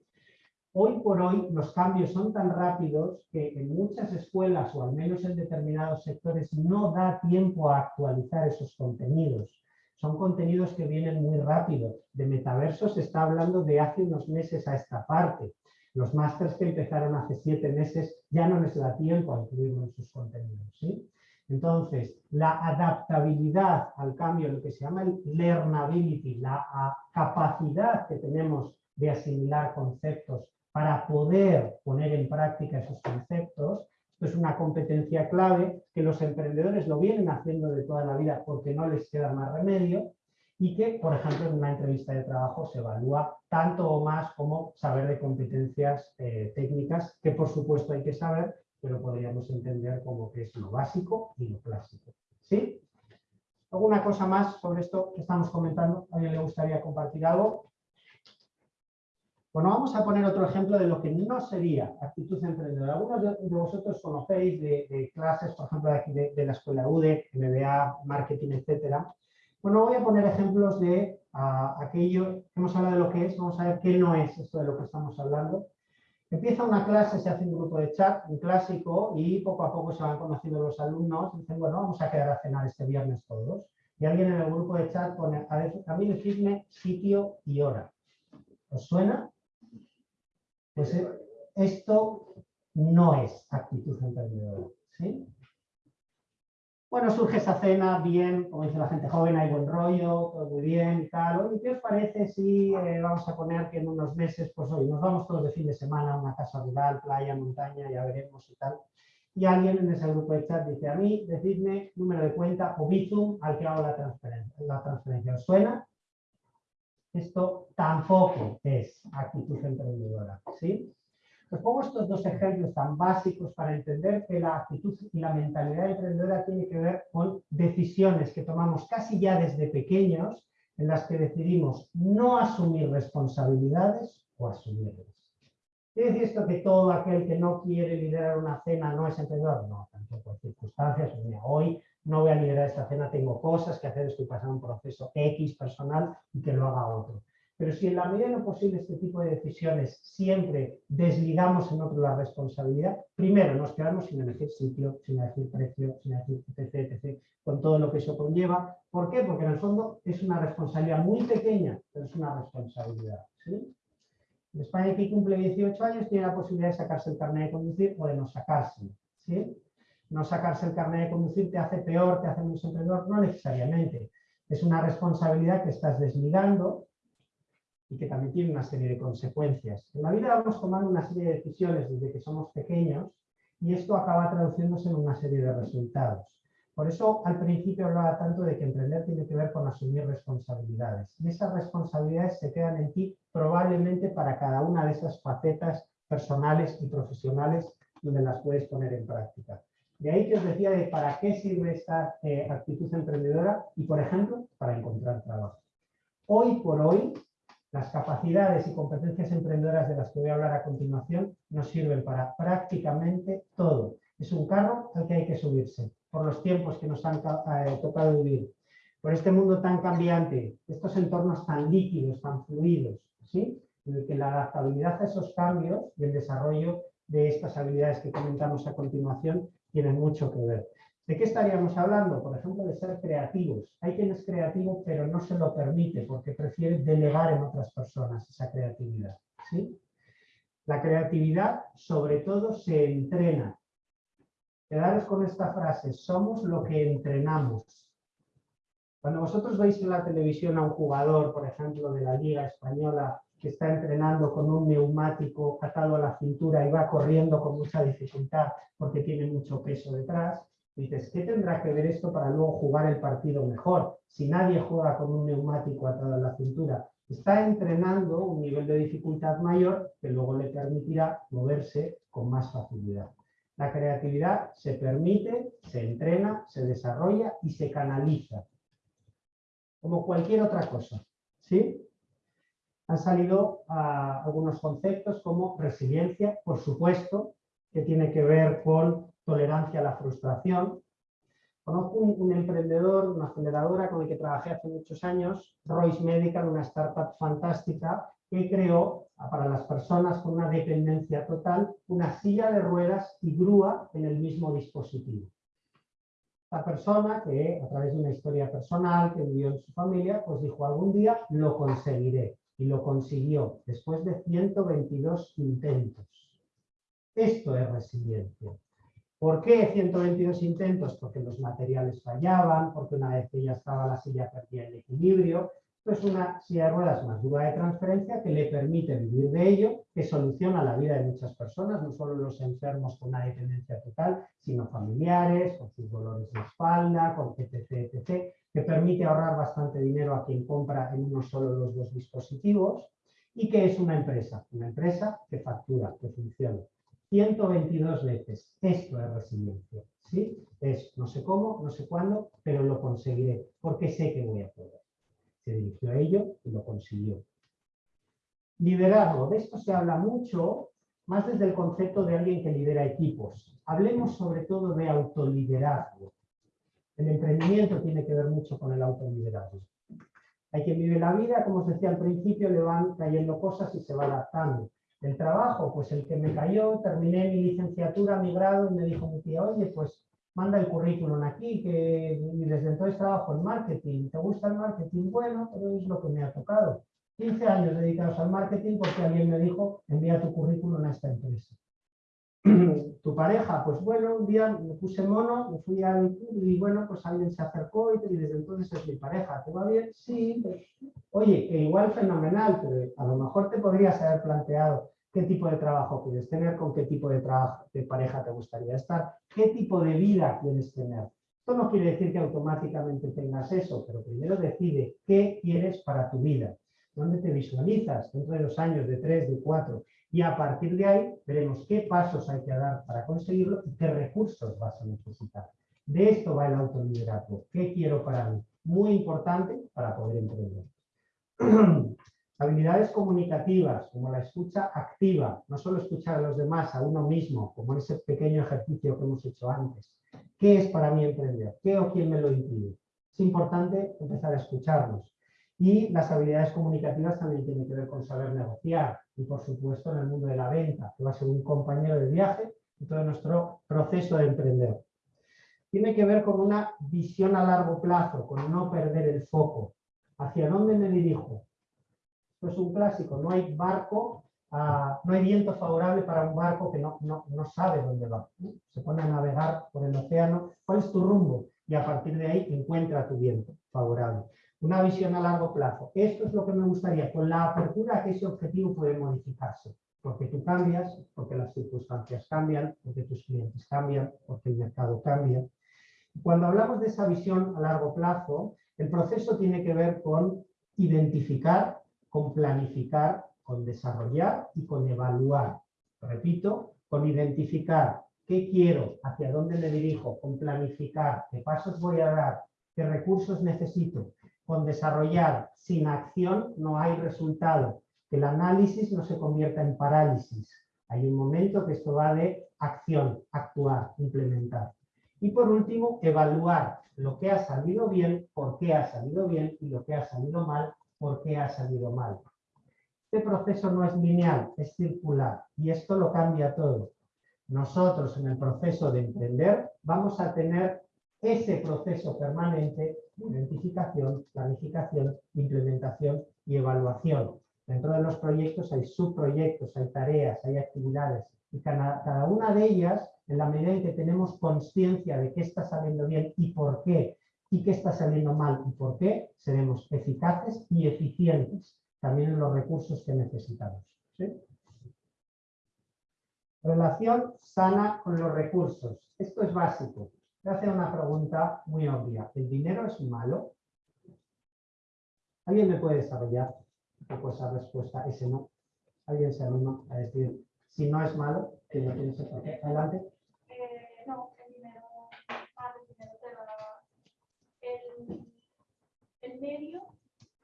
Hoy por hoy los cambios son tan rápidos que en muchas escuelas o al menos en determinados sectores no da tiempo a actualizar esos contenidos. Son contenidos que vienen muy rápido. De metaverso se está hablando de hace unos meses a esta parte. Los másters que empezaron hace siete meses ya no les da tiempo a incluirlo en sus contenidos. Entonces, la adaptabilidad al cambio, lo que se llama el learnability, la capacidad que tenemos de asimilar conceptos para poder poner en práctica esos conceptos, es una competencia clave que los emprendedores lo vienen haciendo de toda la vida porque no les queda más remedio y que, por ejemplo, en una entrevista de trabajo se evalúa tanto o más como saber de competencias eh, técnicas, que por supuesto hay que saber, pero podríamos entender como que es lo básico y lo clásico. ¿Sí? ¿Alguna cosa más sobre esto que estamos comentando? ¿A alguien le gustaría compartir algo? Bueno, vamos a poner otro ejemplo de lo que no sería actitud emprendedora. Algunos de, vosotros conocéis de, clases, por ejemplo, de, aquí de, la escuela UDE, MBA, marketing, etcétera. Bueno, voy a poner ejemplos de aquello, hemos hablado de lo que es, vamos a ver qué no es esto de lo que estamos hablando. Empieza una clase, se hace un grupo de chat, un clásico, y poco a poco se van conociendo los alumnos. Dicen, bueno, vamos a quedar a cenar este viernes todos. Y alguien en el grupo de chat pone, a, mí decidme sitio y hora. ¿Os suena? Pues eh, esto no es actitud emprendedora. ¿sí? Bueno, surge esa cena, bien, como dice la gente joven, hay buen rollo, todo muy bien y tal. ¿Y qué os parece si eh, vamos a poner que en unos meses, pues hoy nos vamos todos de fin de semana a una casa rural, playa, montaña, ya veremos y tal. Y alguien en ese grupo de chat dice a mí, decidme número de cuenta o Bizum al que hago la transferencia. La transferencia. ¿Os suena? Esto tampoco es actitud emprendedora. ¿sí? Os pongo estos dos ejemplos tan básicos para entender que la actitud y la mentalidad emprendedora tiene que ver con decisiones que tomamos casi ya desde pequeños en las que decidimos no asumir responsabilidades o asumirlas. ¿Quiere decir esto que todo aquel que no quiere liderar una cena no es emprendedor? No, tampoco por circunstancias. Hoy no voy a liderar esta cena, tengo cosas que hacer, estoy pasando un proceso X personal y que lo haga otro. Pero si en la medida de lo posible este tipo de decisiones siempre desligamos en otro la responsabilidad, primero nos quedamos sin elegir sitio, sin elegir precio, sin elegir etc, etc, con todo lo que eso conlleva. ¿Por qué? Porque en el fondo es una responsabilidad muy pequeña, pero es una responsabilidad. ¿sí? España, que cumple 18 años, tiene la posibilidad de sacarse el carnet de conducir o de no sacárselo. ¿sí? No sacarse el carnet de conducir te hace peor, te hace menos emprendedor, no necesariamente. Es una responsabilidad que estás desligando y que también tiene una serie de consecuencias. En la vida vamos tomando una serie de decisiones desde que somos pequeños y esto acaba traduciéndose en una serie de resultados. Por eso al principio hablaba tanto de que emprender tiene que ver con asumir responsabilidades. Y esas responsabilidades se quedan en ti probablemente para cada una de esas facetas personales y profesionales donde las puedes poner en práctica. De ahí que os decía de para qué sirve esta eh, actitud emprendedora y, por ejemplo, para encontrar trabajo. Hoy por hoy, las capacidades y competencias emprendedoras de las que voy a hablar a continuación nos sirven para prácticamente todo. Es un carro al que hay que subirse por los tiempos que nos han eh, tocado vivir, por este mundo tan cambiante, estos entornos tan líquidos, tan fluidos, ¿sí? en el que la adaptabilidad a esos cambios y el desarrollo de estas habilidades que comentamos a continuación tienen mucho que ver. ¿De qué estaríamos hablando? Por ejemplo, de ser creativos. Hay quien es creativo, pero no se lo permite porque prefiere delegar en otras personas esa creatividad. ¿sí? La creatividad, sobre todo, se entrena. Quedaros con esta frase, somos lo que entrenamos. Cuando vosotros veis en la televisión a un jugador, por ejemplo, de la Liga Española, que está entrenando con un neumático atado a la cintura y va corriendo con mucha dificultad porque tiene mucho peso detrás, Dices, ¿qué tendrá que ver esto para luego jugar el partido mejor? Si nadie juega con un neumático atado a la cintura, está entrenando un nivel de dificultad mayor que luego le permitirá moverse con más facilidad. La creatividad se permite, se entrena, se desarrolla y se canaliza. Como cualquier otra cosa. ¿sí? Han salido ah, algunos conceptos como resiliencia, por supuesto, que tiene que ver con tolerancia a la frustración, Conozco un, un emprendedor, una aceleradora con el que trabajé hace muchos años, Royce Medical, una startup fantástica, que creó para las personas con una dependencia total una silla de ruedas y grúa en el mismo dispositivo. La persona que a través de una historia personal que vivió en su familia, pues dijo algún día lo conseguiré y lo consiguió después de 122 intentos. Esto es resiliencia. ¿Por qué 122 intentos? Porque los materiales fallaban, porque una vez que ya estaba la silla perdía el equilibrio. Esto es una silla de ruedas más dura de transferencia que le permite vivir de ello, que soluciona la vida de muchas personas, no solo los enfermos con una dependencia total, sino familiares, con sus dolores de espalda, con etc, etc, que permite ahorrar bastante dinero a quien compra en uno solo los dos dispositivos. ¿Y que es una empresa? Una empresa que factura, que funciona. 122 veces. Esto es resiliencia. ¿sí? Es no sé cómo, no sé cuándo, pero lo conseguiré, porque sé que voy a poder. Se dirigió a ello y lo consiguió. Liderazgo. De esto se habla mucho, más desde el concepto de alguien que lidera equipos. Hablemos sobre todo de autoliderazgo. El emprendimiento tiene que ver mucho con el autoliderazgo. Hay quien vive la vida, como os decía al principio, le van cayendo cosas y se va adaptando. El trabajo, pues el que me cayó, terminé mi licenciatura, mi grado, y me dijo mi tía, oye, pues manda el currículum aquí, que desde entonces trabajo en marketing. ¿Te gusta el marketing? Bueno, pero es lo que me ha tocado. 15 años dedicados al marketing porque alguien me dijo, envía tu currículum a esta empresa. tu pareja, pues bueno, un día me puse mono, me fui al y bueno, pues alguien se acercó y, y, desde entonces es mi pareja. ¿Te va bien? Sí. Pues, oye, que igual fenomenal, pero a lo mejor te podrías haber planteado qué tipo de trabajo quieres tener, con qué tipo de, de pareja te gustaría estar, qué tipo de vida quieres tener. Esto no quiere decir que automáticamente tengas eso, pero primero decide qué quieres para tu vida, dónde te visualizas dentro de los años, de tres, de cuatro, y a partir de ahí veremos qué pasos hay que dar para conseguirlo y qué recursos vas a necesitar. De esto va el autoliderazgo. ¿Qué quiero para mí? Muy importante para poder emprender. Habilidades comunicativas, como la escucha activa, no solo escuchar a los demás, a uno mismo, como ese pequeño ejercicio que hemos hecho antes. ¿Qué es para mí emprender? ¿Qué o quién me lo impide? Es importante empezar a escucharnos. Y las habilidades comunicativas también tienen que ver con saber negociar y, por supuesto, en el mundo de la venta, que va a ser un compañero de viaje en todo nuestro proceso de emprender. Tiene que ver con una visión a largo plazo, con no perder el foco. ¿Hacia dónde me dirijo? Es un clásico, no hay barco, uh, no hay viento favorable para un barco que no, no, no sabe dónde va. Se pone a navegar por el océano, ¿cuál es tu rumbo? Y a partir de ahí encuentra tu viento favorable. Una visión a largo plazo. Esto es lo que me gustaría, con la apertura que ese objetivo puede modificarse. Porque tú cambias, porque las circunstancias cambian, porque tus clientes cambian, porque el mercado cambia. Cuando hablamos de esa visión a largo plazo, el proceso tiene que ver con identificar, con planificar, con desarrollar y con evaluar. Repito, con identificar qué quiero, hacia dónde me dirijo, con planificar, qué pasos voy a dar, qué recursos necesito, con desarrollar sin acción no hay resultado, que el análisis no se convierta en parálisis. Hay un momento que esto va de acción, actuar, implementar. Y por último, evaluar lo que ha salido bien, por qué ha salido bien y lo que ha salido mal, por qué ha salido mal. Este proceso no es lineal, es circular y esto lo cambia todo. Nosotros en el proceso de emprender vamos a tener ese proceso permanente de identificación, planificación, implementación y evaluación. Dentro de los proyectos hay subproyectos, hay tareas, hay actividades y cada, cada una de ellas, en la medida en que tenemos conciencia de qué está saliendo bien y por qué, y qué está saliendo mal y por qué, seremos eficaces y eficientes también en los recursos que necesitamos. Relación sana con los recursos. Esto es básico. A hacer una pregunta muy obvia. ¿El dinero es malo? ¿Alguien me puede desarrollar poco esa respuesta? Ese no. ¿Alguien se anima a decir si no es malo? Que no Adelante. Eh, no,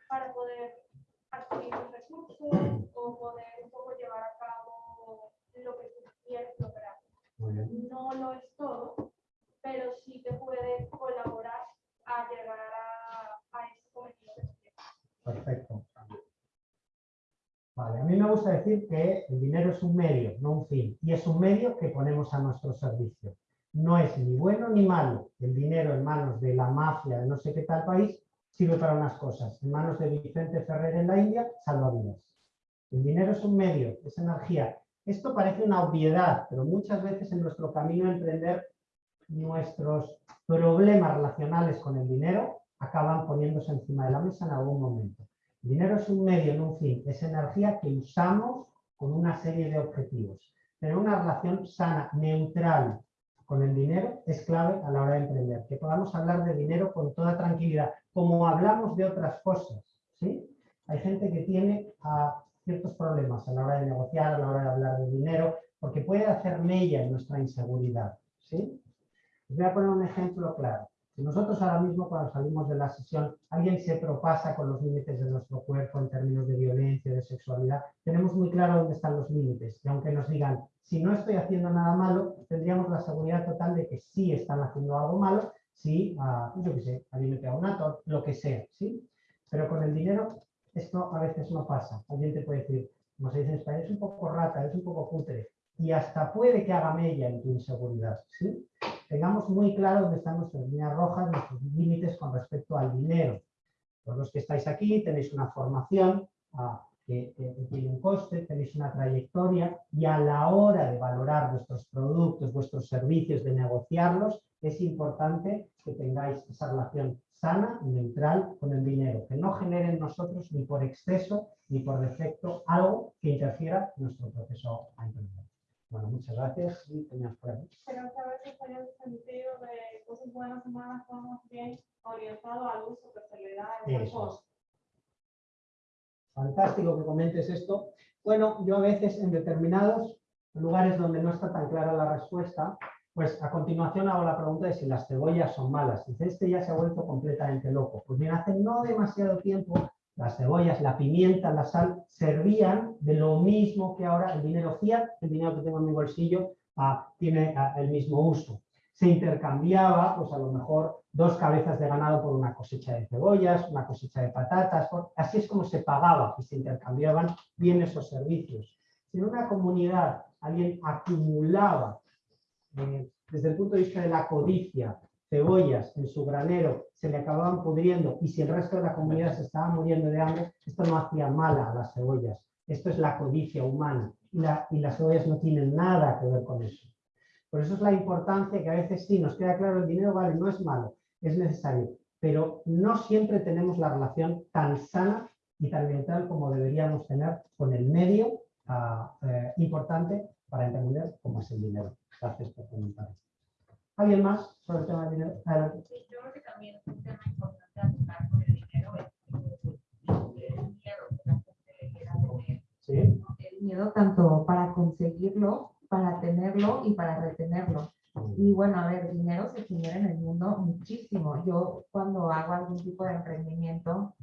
para poder adquirir un recurso o poder un poco llevar a cabo lo que tú quieres lograr. No lo es todo, pero sí te puede colaborar a llegar a, a ese cometido. Perfecto. Vale, a mí me gusta decir que el dinero es un medio, no un fin, y es un medio que ponemos a nuestro servicio. No es ni bueno ni malo el dinero en manos de la mafia de no sé qué tal país, sirve para unas cosas. En manos de Vicente Ferrer en la India, salva vidas. El dinero es un medio, es energía. Esto parece una obviedad, pero muchas veces en nuestro camino a emprender nuestros problemas relacionales con el dinero acaban poniéndose encima de la mesa en algún momento. El dinero es un medio, no un fin, es energía que usamos con una serie de objetivos. Tener una relación sana, neutral con el dinero es clave a la hora de emprender. Que podamos hablar de dinero con toda tranquilidad, como hablamos de otras cosas. ¿sí? Hay gente que tiene ah, ciertos problemas a la hora de negociar, a la hora de hablar de dinero, porque puede hacer mella en nuestra inseguridad. ¿sí? Os voy a poner un ejemplo claro. Si nosotros ahora mismo cuando salimos de la sesión, alguien se propasa con los límites de nuestro cuerpo en términos de violencia, de sexualidad, tenemos muy claro dónde están los límites. Y aunque nos digan, si no estoy haciendo nada malo, tendríamos la seguridad total de que sí están haciendo algo malo, si, ah, yo qué sé, ato, lo que sea, ¿sí? Pero con el dinero esto a veces no pasa. Alguien te puede decir, como se dice en español, es un poco rata, es un poco cutre, y hasta puede que haga mella en tu inseguridad, ¿sí? tengamos muy claro dónde están nuestras líneas rojas, nuestros límites con respecto al dinero. Todos los que estáis aquí tenéis una formación ah, que, tiene un coste, tenéis una trayectoria y a la hora de valorar vuestros productos, vuestros servicios, de negociarlos, es importante que tengáis esa relación sana y neutral con el dinero, que no genere en nosotros ni por exceso ni por defecto algo que interfiera en nuestro proceso a emprender. Bueno, muchas gracias y tenías por ahí. Que a veces hay el sentido de cosas buenas malas, bien orientados al uso que se le da Fantástico que comentes esto. Bueno, yo a veces en determinados lugares donde no está tan clara la respuesta, pues a continuación hago la pregunta de si las cebollas son malas. Dice, este ya se ha vuelto completamente loco. Pues bien, hace no demasiado tiempo las cebollas, la pimienta, la sal, servían de lo mismo que ahora el dinero fiat, el dinero que tengo en mi bolsillo, ah, tiene ah, el mismo uso. Se intercambiaba, pues a lo mejor, dos cabezas de ganado por una cosecha de cebollas, una cosecha de patatas, así es como se pagaba y se intercambiaban bienes o servicios. Si en una comunidad alguien acumulaba, eh, desde el punto de vista de la codicia, cebollas en su granero se le acababan pudriendo y si el resto de la comunidad se estaba muriendo de hambre, esto no hacía mala a las cebollas. Esto es la codicia humana y, y las cebollas no tienen nada que ver con eso. Por eso es la importancia que a veces sí nos queda claro el dinero, vale, no es malo, es necesario, pero no siempre tenemos la relación tan sana y tan neutral como deberíamos tener con el medio ah, eh, importante para entender cómo es el dinero. Gracias por comentar. ¿Alguien más sobre el tema del dinero? Sí, yo creo que también es un tema importante a tocar con el dinero es el miedo que la gente le quiera tener. Sí. El miedo tanto para conseguirlo, para tenerlo y para retenerlo. Y bueno, a ver, dinero se genera en el mundo muchísimo. Yo cuando hago algún tipo de emprendimiento,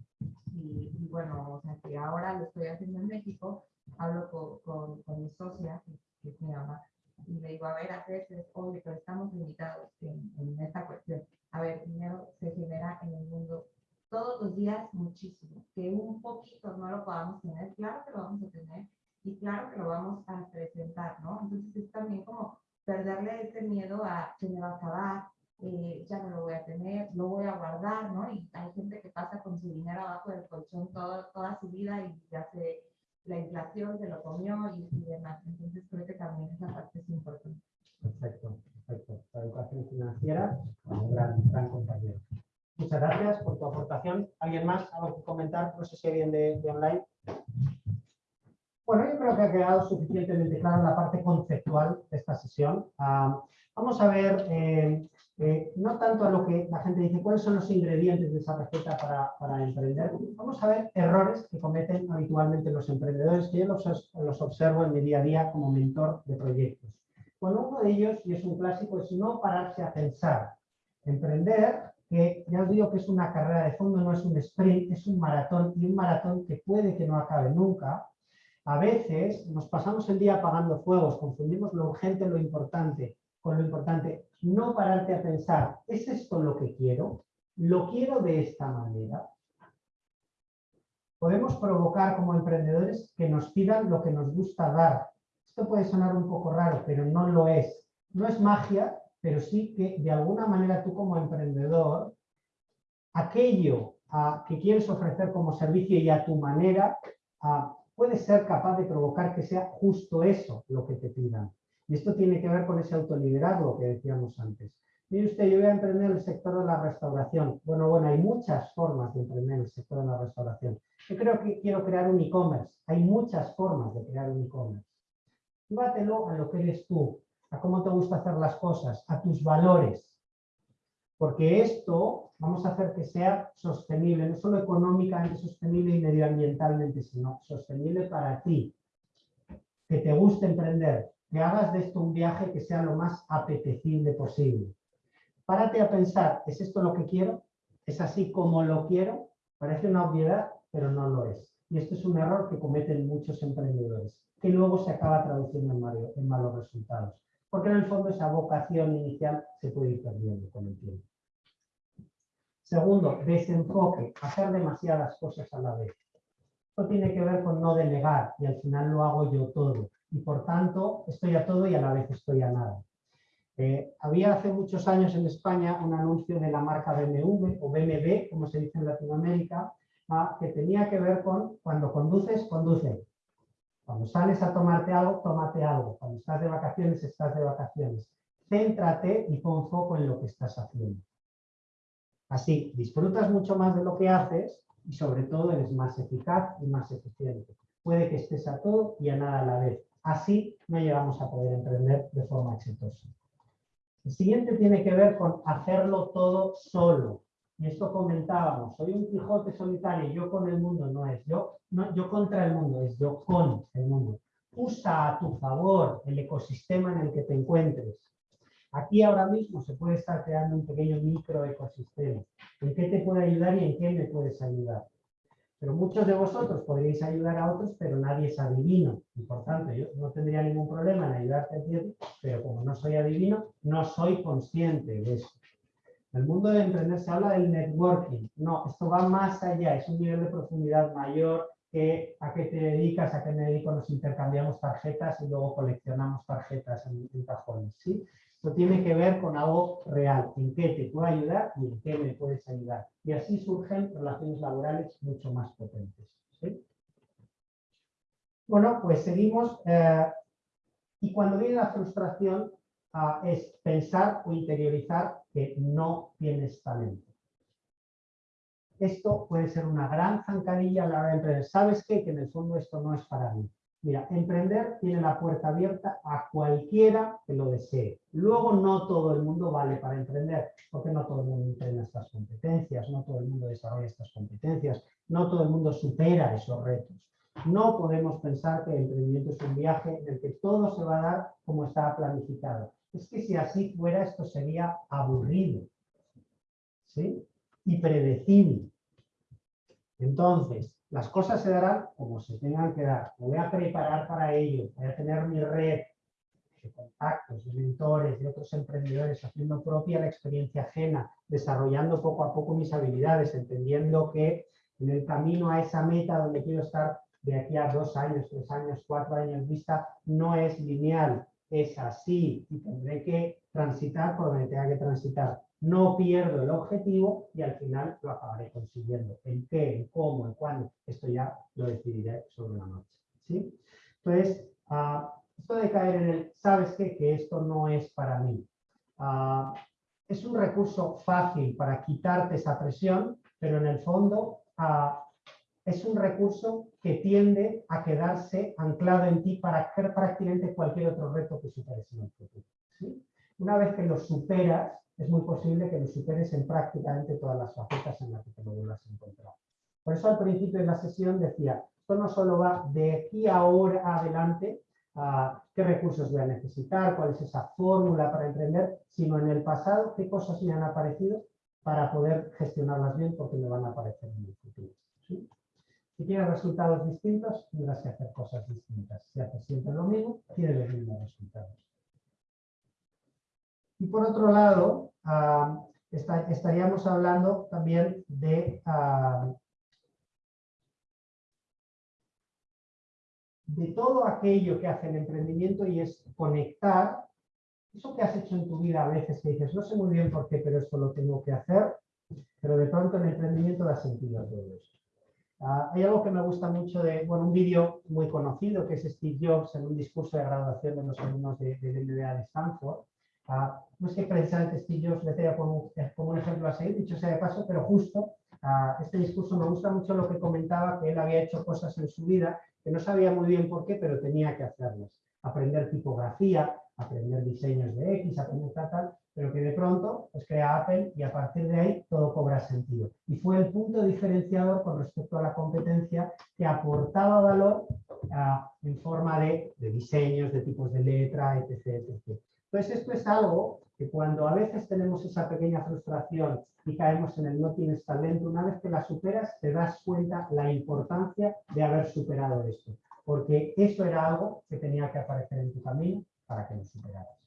y, bueno, o sea, que ahora lo estoy haciendo en México, hablo con, con, con mi socia, que, que mi mamá, y le digo, a ver, a veces, oye, pero estamos limitados en, en esta cuestión. A ver, dinero se genera en el mundo todos los días muchísimo. Que un poquito no lo podamos tener, claro que lo vamos a tener y claro que lo vamos a presentar, ¿no? Entonces es también como perderle ese miedo a que me va a acabar, eh, ya no lo voy a tener, lo voy a guardar, ¿no? Y hay gente que pasa con su dinero abajo del colchón todo, toda su vida y ya se la inflación se lo comió y, demás. Entonces creo que también esa parte es importante. Perfecto, perfecto. La educación financiera, un gran, gran compañero. Muchas gracias por tu aportación. ¿Alguien más? ¿Algo que comentar? No sé si alguien de, de online. Bueno, yo creo que ha quedado suficientemente clara la parte conceptual de esta sesión. Ah, vamos a ver eh, eh, no tanto a lo que la gente dice, cuáles son los ingredientes de esa receta para, emprender. Vamos a ver errores que cometen habitualmente los emprendedores, que yo los, observo en mi día a día como mentor de proyectos. Bueno, uno de ellos, y es un clásico, es no pararse a pensar. Emprender, que ya os digo que es una carrera de fondo, no es un sprint, es un maratón, y un maratón que puede que no acabe nunca. A veces nos pasamos el día apagando fuegos, confundimos lo urgente, lo importante, con lo importante, no pararte a pensar, ¿es esto lo que quiero? ¿Lo quiero de esta manera? Podemos provocar como emprendedores que nos pidan lo que nos gusta dar. Esto puede sonar un poco raro, pero no lo es. No es magia, pero sí que de alguna manera tú como emprendedor, aquello ah, que quieres ofrecer como servicio y a tu manera, ah, puedes ser capaz de provocar que sea justo eso lo que te pidan. Y esto tiene que ver con ese autoliderazgo que decíamos antes. Mire usted, yo voy a emprender el sector de la restauración. Bueno, bueno, hay muchas formas de emprender el sector de la restauración. Yo creo que quiero crear un e-commerce. Hay muchas formas de crear un e-commerce. Llévatelo a lo que eres tú, a cómo te gusta hacer las cosas, a tus valores. Porque esto vamos a hacer que sea sostenible, no solo económicamente sostenible y medioambientalmente, sino sostenible para ti. Que te guste emprender, que hagas de esto un viaje que sea lo más apetecible posible. Párate a pensar, ¿es esto lo que quiero? ¿Es así como lo quiero? Parece una obviedad, pero no lo es. Y esto es un error que cometen muchos emprendedores, que luego se acaba traduciendo en, en malos resultados. Porque en el fondo esa vocación inicial se puede ir perdiendo con el tiempo. Segundo, desenfoque, hacer demasiadas cosas a la vez. Esto tiene que ver con no delegar y al final lo hago yo todo. Y por tanto, estoy a todo y a la vez estoy a nada. Eh, había hace muchos años en España un anuncio de la marca BMW o BMW, como se dice en Latinoamérica, ah, que tenía que ver con cuando conduces, conduce. Cuando sales a tomarte algo, tómate algo. Cuando estás de vacaciones, estás de vacaciones. Céntrate y pon foco en lo que estás haciendo. Así, disfrutas mucho más de lo que haces y sobre todo eres más eficaz y más eficiente. Puede que estés a todo y a nada a la vez. Así no llegamos a poder emprender de forma exitosa. El siguiente tiene que ver con hacerlo todo solo. Y esto comentábamos, soy un Quijote solitario, yo con el mundo no es, yo, no, yo contra el mundo, es yo con el mundo. Usa a tu favor el ecosistema en el que te encuentres. Aquí ahora mismo se puede estar creando un pequeño microecosistema. ¿En qué te puede ayudar y en qué me puedes ayudar? Pero muchos de vosotros podríais ayudar a otros, pero nadie es adivino. Y por tanto, yo no tendría ningún problema en ayudarte a ti, pero como no soy adivino, no soy consciente de eso. En el mundo de emprender se habla del networking. No, esto va más allá, es un nivel de profundidad mayor que a qué te dedicas, a qué me dedico, nos intercambiamos tarjetas y luego coleccionamos tarjetas en, en cajones. ¿sí? Esto tiene que ver con algo real, en qué te puedo ayudar y en qué me puedes ayudar. Y así surgen relaciones laborales mucho más potentes. Bueno, pues seguimos. Eh, y cuando viene la frustración ah, es pensar o interiorizar que no tienes talento. Esto puede ser una gran zancadilla a la hora de emprender. ¿Sabes qué? Que en el fondo esto no es para mí. Mira, emprender tiene la puerta abierta a cualquiera que lo desee. Luego no todo el mundo vale para emprender, porque no todo el mundo entrena estas competencias, no todo el mundo desarrolla estas competencias, no todo el mundo supera esos retos. No podemos pensar que el emprendimiento es un viaje en el que todo se va a dar como está planificado. Es que si así fuera esto sería aburrido ¿sí? y predecible. Entonces, las cosas se darán como se tengan que dar. Me voy a preparar para ello. Voy a tener mi red de contactos, de mentores, de otros emprendedores, haciendo propia la experiencia ajena, desarrollando poco a poco mis habilidades, entendiendo que en el camino a esa meta donde quiero estar de aquí a dos años, tres años, cuatro años vista, no es lineal, es así y tendré que transitar por donde tenga que transitar no pierdo el objetivo y al final lo acabaré consiguiendo. ¿En qué, en cómo, en cuándo? Esto ya lo decidiré sobre la noche. ¿sí? Entonces, uh, esto de caer en el, ¿sabes qué? Que esto no es para mí. Uh, es un recurso fácil para quitarte esa presión, pero en el fondo uh, es un recurso que tiende a quedarse anclado en ti para hacer prácticamente cualquier otro reto que superes en el futuro. ¿sí? Una vez que lo superas, es muy posible que lo superes en prácticamente todas las facetas en las que te lo vuelvas a encontrar. Por eso al principio de la sesión decía, esto no solo va de aquí ahora adelante, a qué recursos voy a necesitar, cuál es esa fórmula para emprender, sino en el pasado, qué cosas me han aparecido para poder gestionarlas bien porque me van a aparecer en el futuro. Si quieres resultados distintos, tendrás que hacer cosas distintas. Si haces siempre lo mismo, tienes los mismos resultados. Y por otro lado, ah, estaríamos hablando también de, ah, de todo aquello que hace el emprendimiento y es conectar eso que has hecho en tu vida a veces que dices, no sé muy bien por qué, pero esto lo tengo que hacer, pero de pronto el emprendimiento da sentido a todo eso. Ah, hay algo que me gusta mucho de, bueno, un vídeo muy conocido que es Steve Jobs en un discurso de graduación de los alumnos de, del MBA de Stanford. No es que precisamente Steve le tenga como, como, un ejemplo a seguir, dicho sea de paso, pero justo este discurso me gusta mucho lo que comentaba, que él había hecho cosas en su vida que no sabía muy bien por qué, pero tenía que hacerlas. Aprender tipografía, aprender diseños de X, aprender tal, tal, pero que de pronto pues, crea Apple y a partir de ahí todo cobra sentido. Y fue el punto diferenciador con respecto a la competencia que aportaba valor en forma de, de, diseños, de tipos de letra, etc, etc. Entonces esto es algo que cuando a veces tenemos esa pequeña frustración y caemos en el no tienes talento, una vez que la superas te das cuenta la importancia de haber superado esto. Porque eso era algo que tenía que aparecer en tu camino para que lo superaras.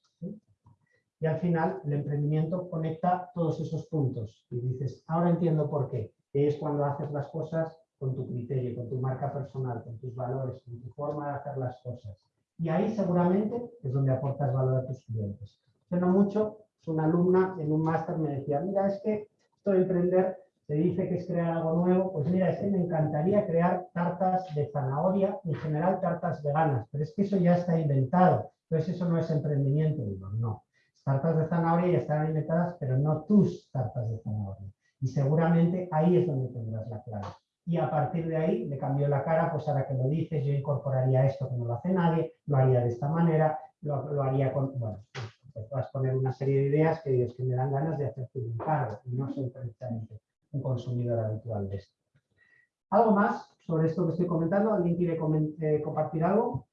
Y al final el emprendimiento conecta todos esos puntos y dices, ahora entiendo por qué. Es cuando haces las cosas con tu criterio, con tu marca personal, con tus valores, con tu forma de hacer las cosas. Y ahí seguramente es donde aportas valor a tus clientes. No mucho, una alumna en un máster me decía, mira, es que esto de emprender se dice que es crear algo nuevo, pues mira, es que me encantaría crear tartas de zanahoria, en general tartas veganas, pero es que eso ya está inventado. Entonces eso no es emprendimiento, digo, no. Tartas de zanahoria ya están inventadas, pero no tus tartas de zanahoria. Y seguramente ahí es donde tendrás la clave. Y a partir de ahí le cambió la cara, pues ahora que lo dices, yo incorporaría esto que no lo hace nadie, lo haría de esta manera, lo, lo haría con, bueno, pues vas poner una serie de ideas que, Dios, que me dan ganas de hacerte un cargo y no soy precisamente un consumidor habitual de esto. ¿Algo más sobre esto que estoy comentando? ¿Alguien quiere eh, compartir algo?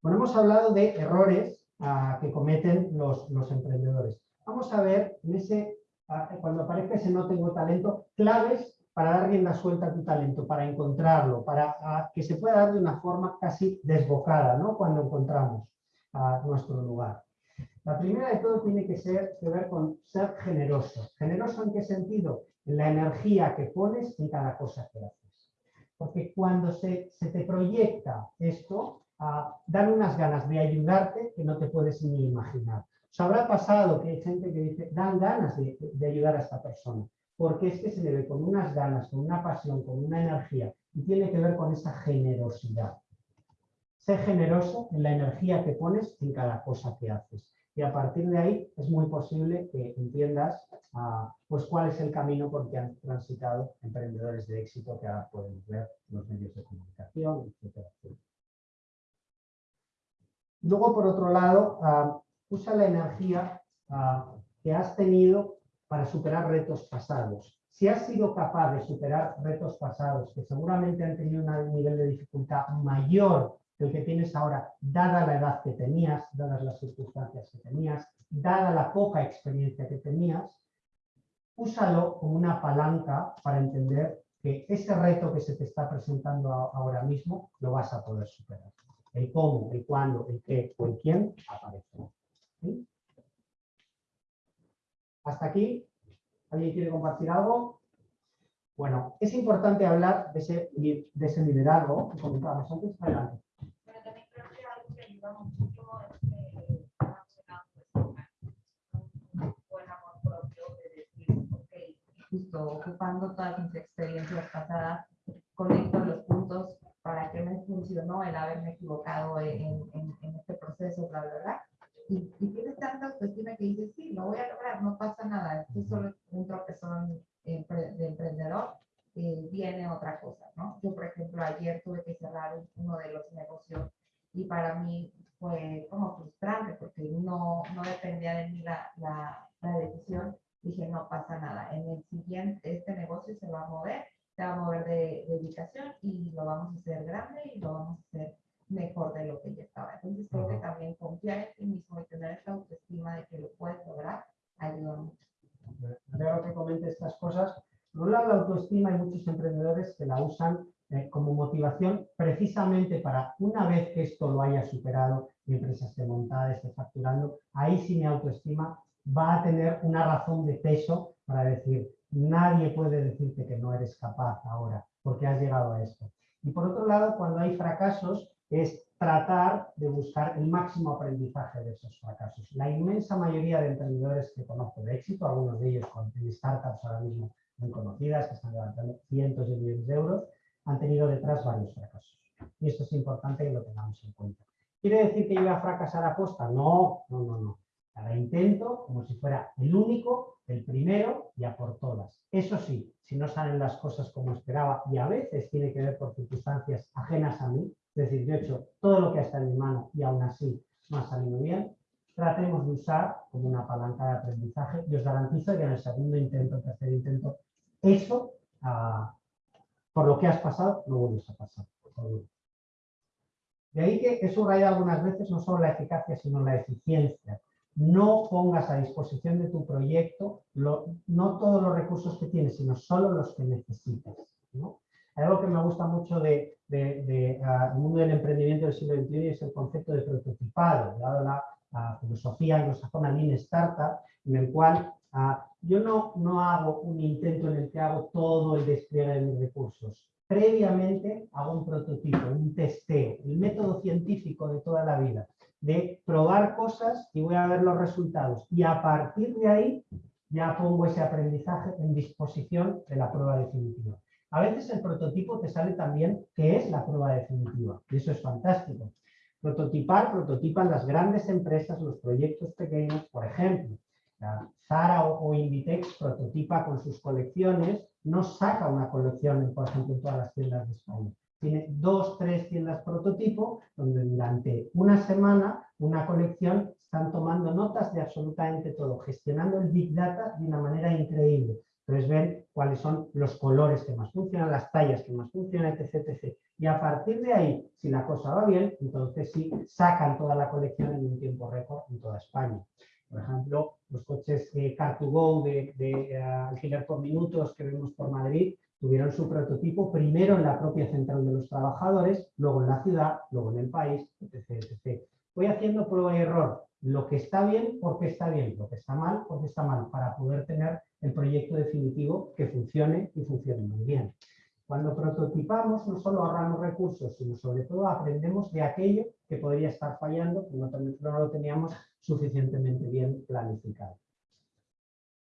Bueno, hemos hablado de errores uh, que cometen los, los, emprendedores. Vamos a ver en ese, uh, cuando aparezca ese no tengo talento, claves para dar rienda suelta a tu talento, para encontrarlo, para uh, que se pueda dar de una forma casi desbocada, ¿no? Cuando encontramos nuestro lugar. La primera de todo tiene que, ser, ver con ser generoso. ¿Generoso en qué sentido? En la energía que pones en cada cosa que haces. Porque cuando se, te proyecta esto, uh, dan unas ganas de ayudarte que no te puedes ni imaginar. Os habrá pasado que hay gente que dice, dan ganas de ayudar a esta persona, porque es que se le ve con unas ganas, con una pasión, con una energía, y tiene que ver con esa generosidad. Sé generoso en la energía que pones en cada cosa que haces. Y a partir de ahí es muy posible que entiendas uh, pues cuál es el camino por que han transitado emprendedores de éxito que ahora podemos ver en los medios de comunicación, etcétera. Luego, por otro lado, uh, usa la energía uh, que has tenido para superar retos pasados. Si has sido capaz de superar retos pasados que seguramente han tenido un nivel de dificultad mayor que el que tienes ahora, dada la edad que tenías, dadas las circunstancias que tenías, dada la poca experiencia que tenías, úsalo como una palanca para entender que ese reto que se te está presentando ahora mismo lo vas a poder superar. El cómo, el cuándo, el qué o el quién aparece. ¿Sí? Hasta aquí. ¿Alguien quiere compartir algo? Bueno, es importante hablar de ese, de ese liderazgo que comentábamos antes. Adelante. Pero también creo que que un buen amor propio de decir, ok, justo ocupando todas mis experiencias pasadas, conecto los puntos para qué me funcionó el haberme equivocado en, en, en este proceso, bla, bla, bla. Y, y, tienes tanta autoestima que dices, sí, lo voy a lograr, no pasa nada, esto es solo un tropezón de emprendedor, viene otra cosa, ¿no? Yo, por ejemplo, ayer tuve que cerrar uno de los negocios y para mí fue como frustrante porque no, no dependía de mí la, la, decisión. Dije, no pasa nada, en el siguiente, este negocio se va a mover, se va a mover de, de ubicación y lo vamos a hacer grande y lo vamos a hacer mejor de lo que ya estaba. Entonces creo que también confiar en ti mismo y tener esta autoestima de que lo puedes lograr ayuda mucho. Creo que comente estas cosas. Por un lado, la autoestima hay muchos emprendedores que la usan eh, como motivación precisamente para una vez que esto lo haya superado, mi empresa esté montada, esté facturando, ahí sí mi autoestima va a tener una razón de peso para decir, nadie puede decirte que no eres capaz ahora porque has llegado a esto. Y por otro lado, cuando hay fracasos, es tratar de buscar el máximo aprendizaje de esos fracasos. La inmensa mayoría de emprendedores que conozco de éxito, algunos de ellos con startups ahora mismo muy conocidas, que están levantando cientos de millones de euros, han tenido detrás varios fracasos. Y esto es importante que lo tengamos en cuenta. ¿Quiere decir que yo a fracasar a posta? No, no, no, no. Cada intento como si fuera el único, el primero y a por todas. Eso sí, si no salen las cosas como esperaba y a veces tiene que ver por circunstancias ajenas a mí, decir, yo he hecho todo lo que está en mi mano y aún así no ha salido bien, tratemos de usar como una palanca de aprendizaje y os garantizo que en el segundo intento, tercer intento, eso, ah, por lo que has pasado, no vuelves a pasar. De ahí que he subrayado algunas veces no solo la eficacia, sino la eficiencia. No pongas a disposición de tu proyecto no todos los recursos que tienes, sino solo los que necesitas. Algo que me gusta mucho del de, ah, mundo del emprendimiento del siglo XXI es el concepto de prototipado, dado la, la filosofía anglosajona Lean Startup, en el cual ah, yo no, no hago un intento en el que hago todo el despliegue de mis recursos. Previamente hago un prototipo, un testeo, el método científico de toda la vida, de probar cosas y voy a ver los resultados. Y a partir de ahí ya pongo ese aprendizaje en disposición de la prueba definitiva. A veces el prototipo te sale también que es la prueba definitiva, y eso es fantástico. Prototipar, prototipan las grandes empresas, los proyectos pequeños, por ejemplo. Zara o, Inditex prototipa con sus colecciones, no saca una colección, por ejemplo, en todas las tiendas de España. Tiene dos, tres tiendas prototipo, donde durante una semana, una colección, están tomando notas de absolutamente todo, gestionando el Big Data de una manera increíble. Entonces ven cuáles son los colores que más funcionan, las tallas que más funcionan, etc. Y a partir de ahí, si la cosa va bien, entonces sí, sacan toda la colección en un tiempo récord en toda España. Por ejemplo, los coches eh, Car2Go de, de eh, alquiler por minutos que vemos por Madrid tuvieron su prototipo primero en la propia central de los trabajadores, luego en la ciudad, luego en el país, etc. etc. Voy haciendo prueba y error. Lo que está bien, porque está bien. Lo que está mal, porque está mal, para poder tener el proyecto definitivo que funcione y funcione muy bien. Cuando prototipamos no solo ahorramos recursos, sino sobre todo aprendemos de aquello que podría estar fallando, que no, lo teníamos suficientemente bien planificado.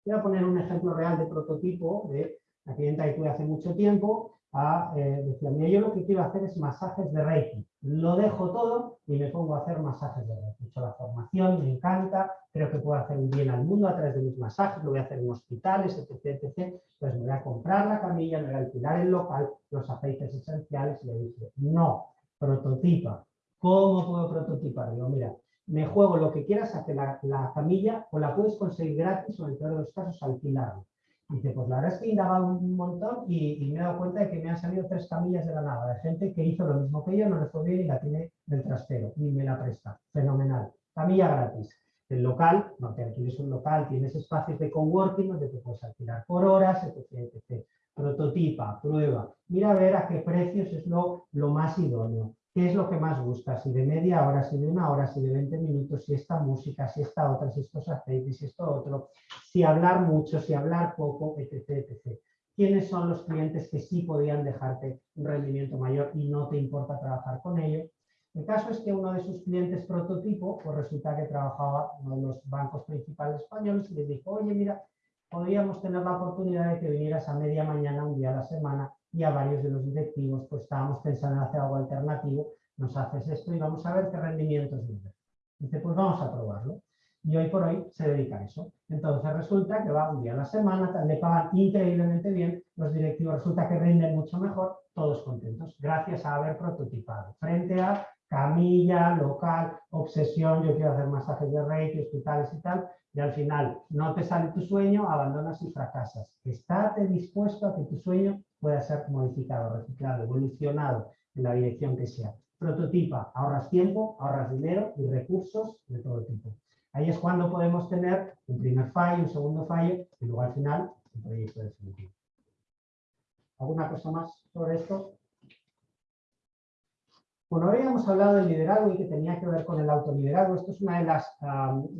Voy a poner un ejemplo real de prototipo de la clienta que tuve hace mucho tiempo, a, eh, decía, mira, yo lo que quiero hacer es masajes de Reiki. Lo dejo todo y me pongo a hacer masajes de Reiki. He hecho la formación, me encanta, creo que puedo hacer un bien al mundo a través de mis masajes, lo voy a hacer en hospitales, etc, etc. Pues me voy a comprar la camilla, me voy a alquilar el local, los aceites esenciales y le dije, no, prototipa. ¿Cómo puedo prototipar? Digo, mira, me juego lo que quieras a que la, la camilla o la puedes conseguir gratis o en el peor de los casos alquilarla. Dice, pues la verdad es que he indagado un montón y, me he dado cuenta de que me han salido tres camillas de la nada, de gente que hizo lo mismo que yo, no le fue bien y la tiene del trastero y me la presta. Fenomenal. Camilla gratis. El local, no te alquiles un local, tienes espacios de coworking donde te puedes alquilar por horas, etc. etc. Prototipa, prueba. Mira a ver a qué precios es lo, lo más idóneo. ¿Qué es lo que más gusta? Si de media hora, si de una hora, si de 20 minutos, si esta música, si esta otra, si estos aceites, si esto otro, si hablar mucho, si hablar poco, etc, etc. ¿Quiénes son los clientes que sí podían dejarte un rendimiento mayor y no te importa trabajar con ellos? El caso es que uno de sus clientes prototipo, pues resulta que trabajaba en uno de los bancos principales españoles y les dijo, oye, mira, podríamos tener la oportunidad de que vinieras a media mañana, un día a la semana, y a varios de los directivos, pues estábamos pensando en hacer algo alternativo, nos haces esto y vamos a ver qué rendimientos viene. Dice, pues vamos a probarlo. Y hoy por hoy se dedica a eso. Entonces resulta que va un día a la semana, le pagan increíblemente bien, los directivos resulta que rinden mucho mejor, todos contentos, gracias a haber prototipado. Frente a camilla, local, obsesión, yo quiero hacer masajes de reiki, hospitales y tal, y al final no te sale tu sueño, abandonas y fracasas. Estate dispuesto a que tu sueño pueda ser modificado, reciclado, evolucionado en la dirección que sea. Prototipa, ahorras tiempo, ahorras dinero y recursos de todo tipo. Ahí es cuando podemos tener un primer fallo, un segundo fallo y luego al final un proyecto definitivo. ¿Alguna cosa más sobre esto? Bueno, hoy hemos hablado del liderazgo y que tenía que ver con el autoliderazgo. Esto es una de las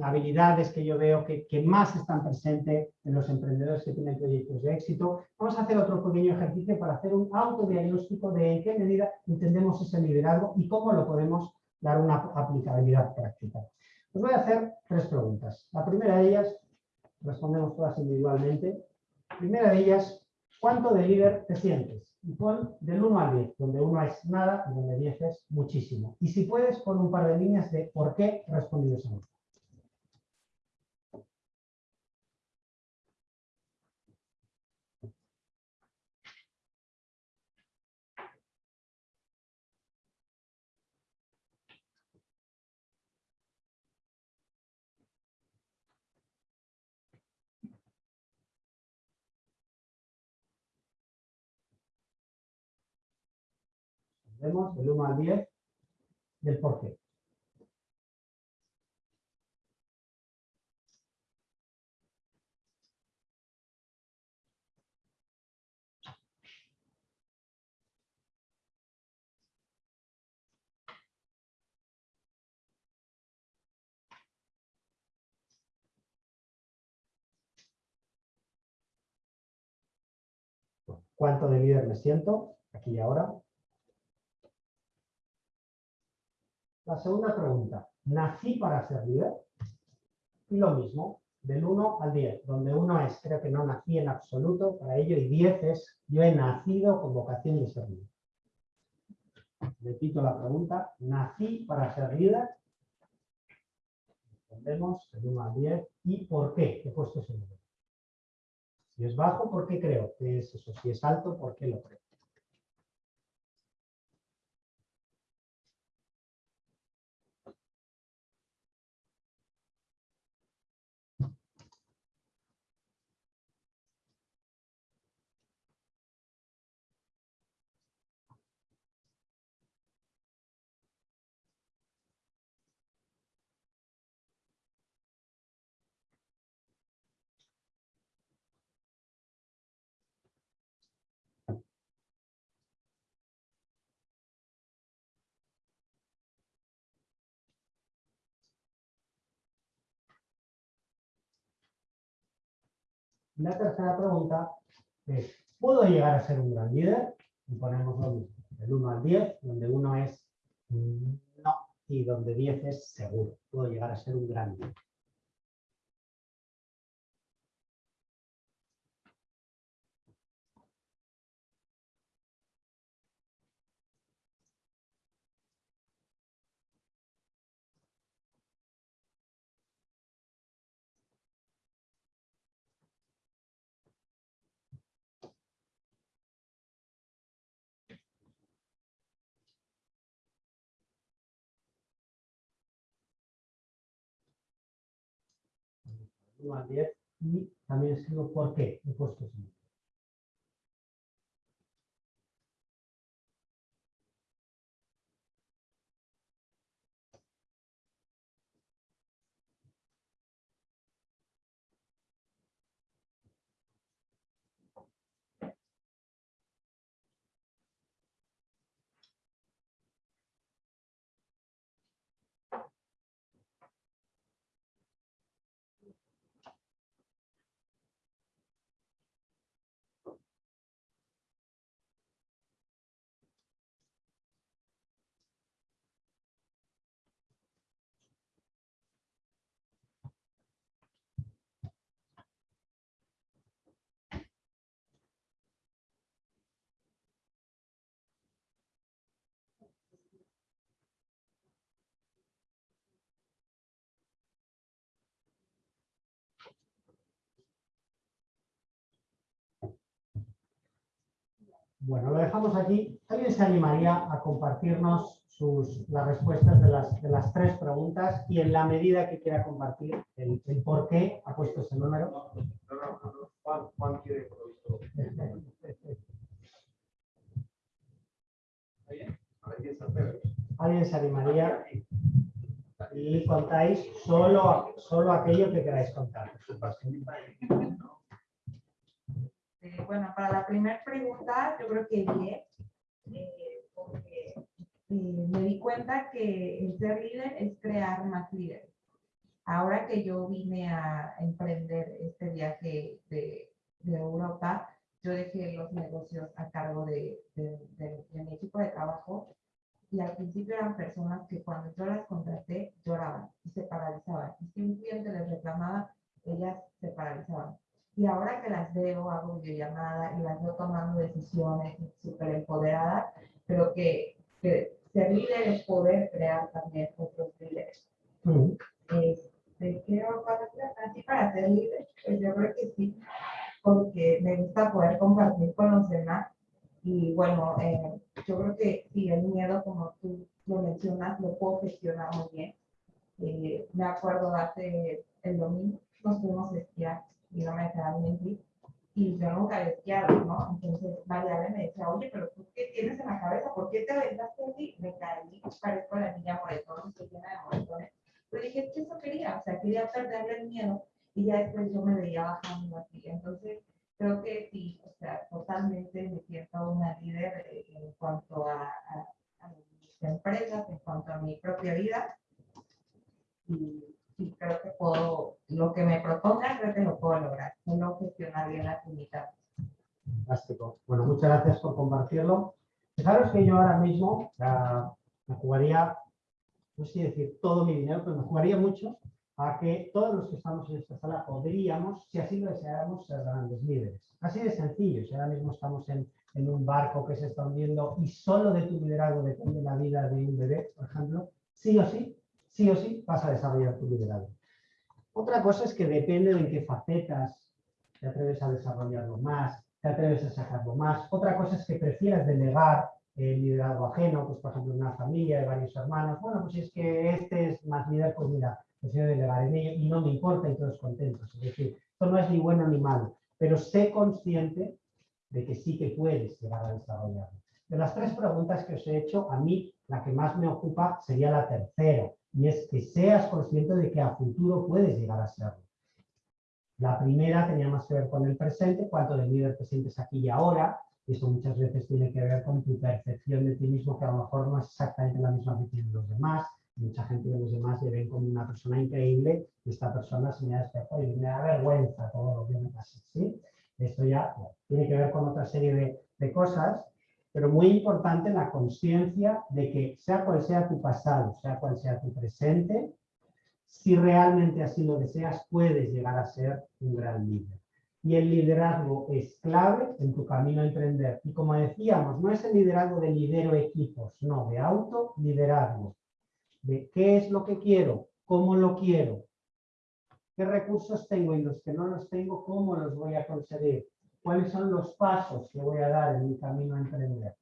habilidades que yo veo que, que más están presentes en los emprendedores que tienen proyectos de éxito. Vamos a hacer otro pequeño ejercicio para hacer un autodiagnóstico de en qué medida entendemos ese liderazgo y cómo lo podemos dar una aplicabilidad práctica. Os voy a hacer tres preguntas. La primera de ellas, respondemos todas individualmente. Primera de ellas, ¿cuánto de líder te sientes? Pon del 1 al 10, donde 1 es nada y donde 10 es muchísimo. Y si puedes, pon un par de líneas de por qué respondido esa pregunta. Vemos del 1 al 10 del por qué. ¿Cuánto de líder me siento? Aquí y ahora. La segunda pregunta, ¿nací para ser líder? Y lo mismo, del 1 al 10, donde 1 es, creo que no nací en absoluto para ello, y 10 es, yo he nacido con vocación de ser. Repito la pregunta, ¿nací para ser líder? Respondemos del 1 al 10, ¿y por qué he puesto ese número? Si es bajo, ¿por qué creo que es eso? Si es alto, ¿por qué lo creo? La tercera pregunta es, ¿puedo llegar a ser un gran líder? Y ponemos lo mismo, del 1 al 10, donde 1 es mm, no y donde 10 es seguro. Puedo llegar a ser un gran líder. y también escribo por qué he puesto Bueno, lo dejamos aquí. ¿Alguien se animaría a compartirnos sus, las respuestas de las, de las tres preguntas y en la medida que quiera compartir el, el por qué ha puesto ese número? No, no, no, no. Juan, Juan quiere. Alguien se atreve. ¿Alguien se animaría? Y contáis solo, solo aquello que queráis contar. Eh, bueno, para la primera pregunta, yo creo que 10, eh, porque eh, me cuenta que el ser líder es crear más líderes. Ahora que yo vine a emprender este viaje de, Europa, yo dejé los negocios a cargo de mi equipo de trabajo y al principio eran personas que cuando yo las contraté lloraban y se paralizaban. Y si un cliente les reclamaba, ellas se paralizaban. Y ahora que las veo, hago videollamada y las veo tomando decisiones súper empoderadas, pero que, que ser líder es poder crear también otros líderes. Mm. Este, quiero para- así para ser líder, pues yo creo que sí, porque me gusta poder compartir con los demás. Y bueno, eh, yo creo que sí, el miedo, como tú lo mencionas, lo puedo gestionar muy bien. Eh, me acuerdo hace el domingo, nos fuimos a esquiar dejaron mentir. Y yo nunca he esquiado, ¿no? Entonces, Mariana me decía, oye, pero tú qué tienes en la cabeza? ¿Por qué te aventaste así? Me caí, parezco la niña moretón, estoy llena de moretones. Pero dije, es eso quería, o sea, quería perderle el miedo y ya después yo me veía bajando así. Entonces, creo que sí, o sea, totalmente me siento una líder en cuanto a, a- a mis empresas, en cuanto a mi propia vida. Y, y creo que puedo, lo que me proponga, creo que lo puedo lograr. Solo gestionar bien las limitaciones. Fantástico. Bueno, muchas gracias por compartirlo. Fijaros que yo ahora mismo me jugaría, no sé decir todo mi dinero, pero me jugaría mucho a que todos los que estamos en esta sala podríamos, si así lo deseáramos, ser grandes líderes. Así de sencillo. Si ahora mismo estamos en, en un barco que se está hundiendo y solo de tu liderazgo depende la vida de un bebé, por ejemplo, sí o sí, sí o sí vas a desarrollar tu liderazgo. Otra cosa es que depende de en qué facetas te atreves a desarrollarlo más, te atreves a sacarlo más. Otra cosa es que prefieras delegar el liderazgo ajeno, pues por ejemplo una familia de varios hermanos. Bueno, pues si es que este es más líder, pues mira, prefiero delegar en ello y no me importa y todos contentos. Es decir, esto no es ni bueno ni malo, pero sé consciente de que sí que puedes llegar a desarrollarlo. De las tres preguntas que os he hecho, a mí la que más me ocupa sería la tercera, y es que seas consciente de que a futuro puedes llegar a serlo. La primera tenía más que ver con el presente, cuánto de líder te sientes aquí y ahora, y muchas veces tiene que ver con tu percepción de ti mismo, que a lo mejor no es exactamente la misma que tienen los demás. Mucha gente de los demás le ven como una persona increíble y esta persona se me da espejo y me da vergüenza todo lo que me pasa. ¿sí? Esto ya bueno, tiene que ver con otra serie de, de cosas, pero muy importante la conciencia de que sea cual sea tu pasado, sea cual sea tu presente, si realmente así lo deseas, puedes llegar a ser un gran líder. Y el liderazgo es clave en tu camino a emprender. Y como decíamos, no es el liderazgo de lidero equipos, no, de autoliderazgo. De qué es lo que quiero, cómo lo quiero, qué recursos tengo y los que no los tengo, cómo los voy a conseguir, cuáles son los pasos que voy a dar en mi camino a emprender.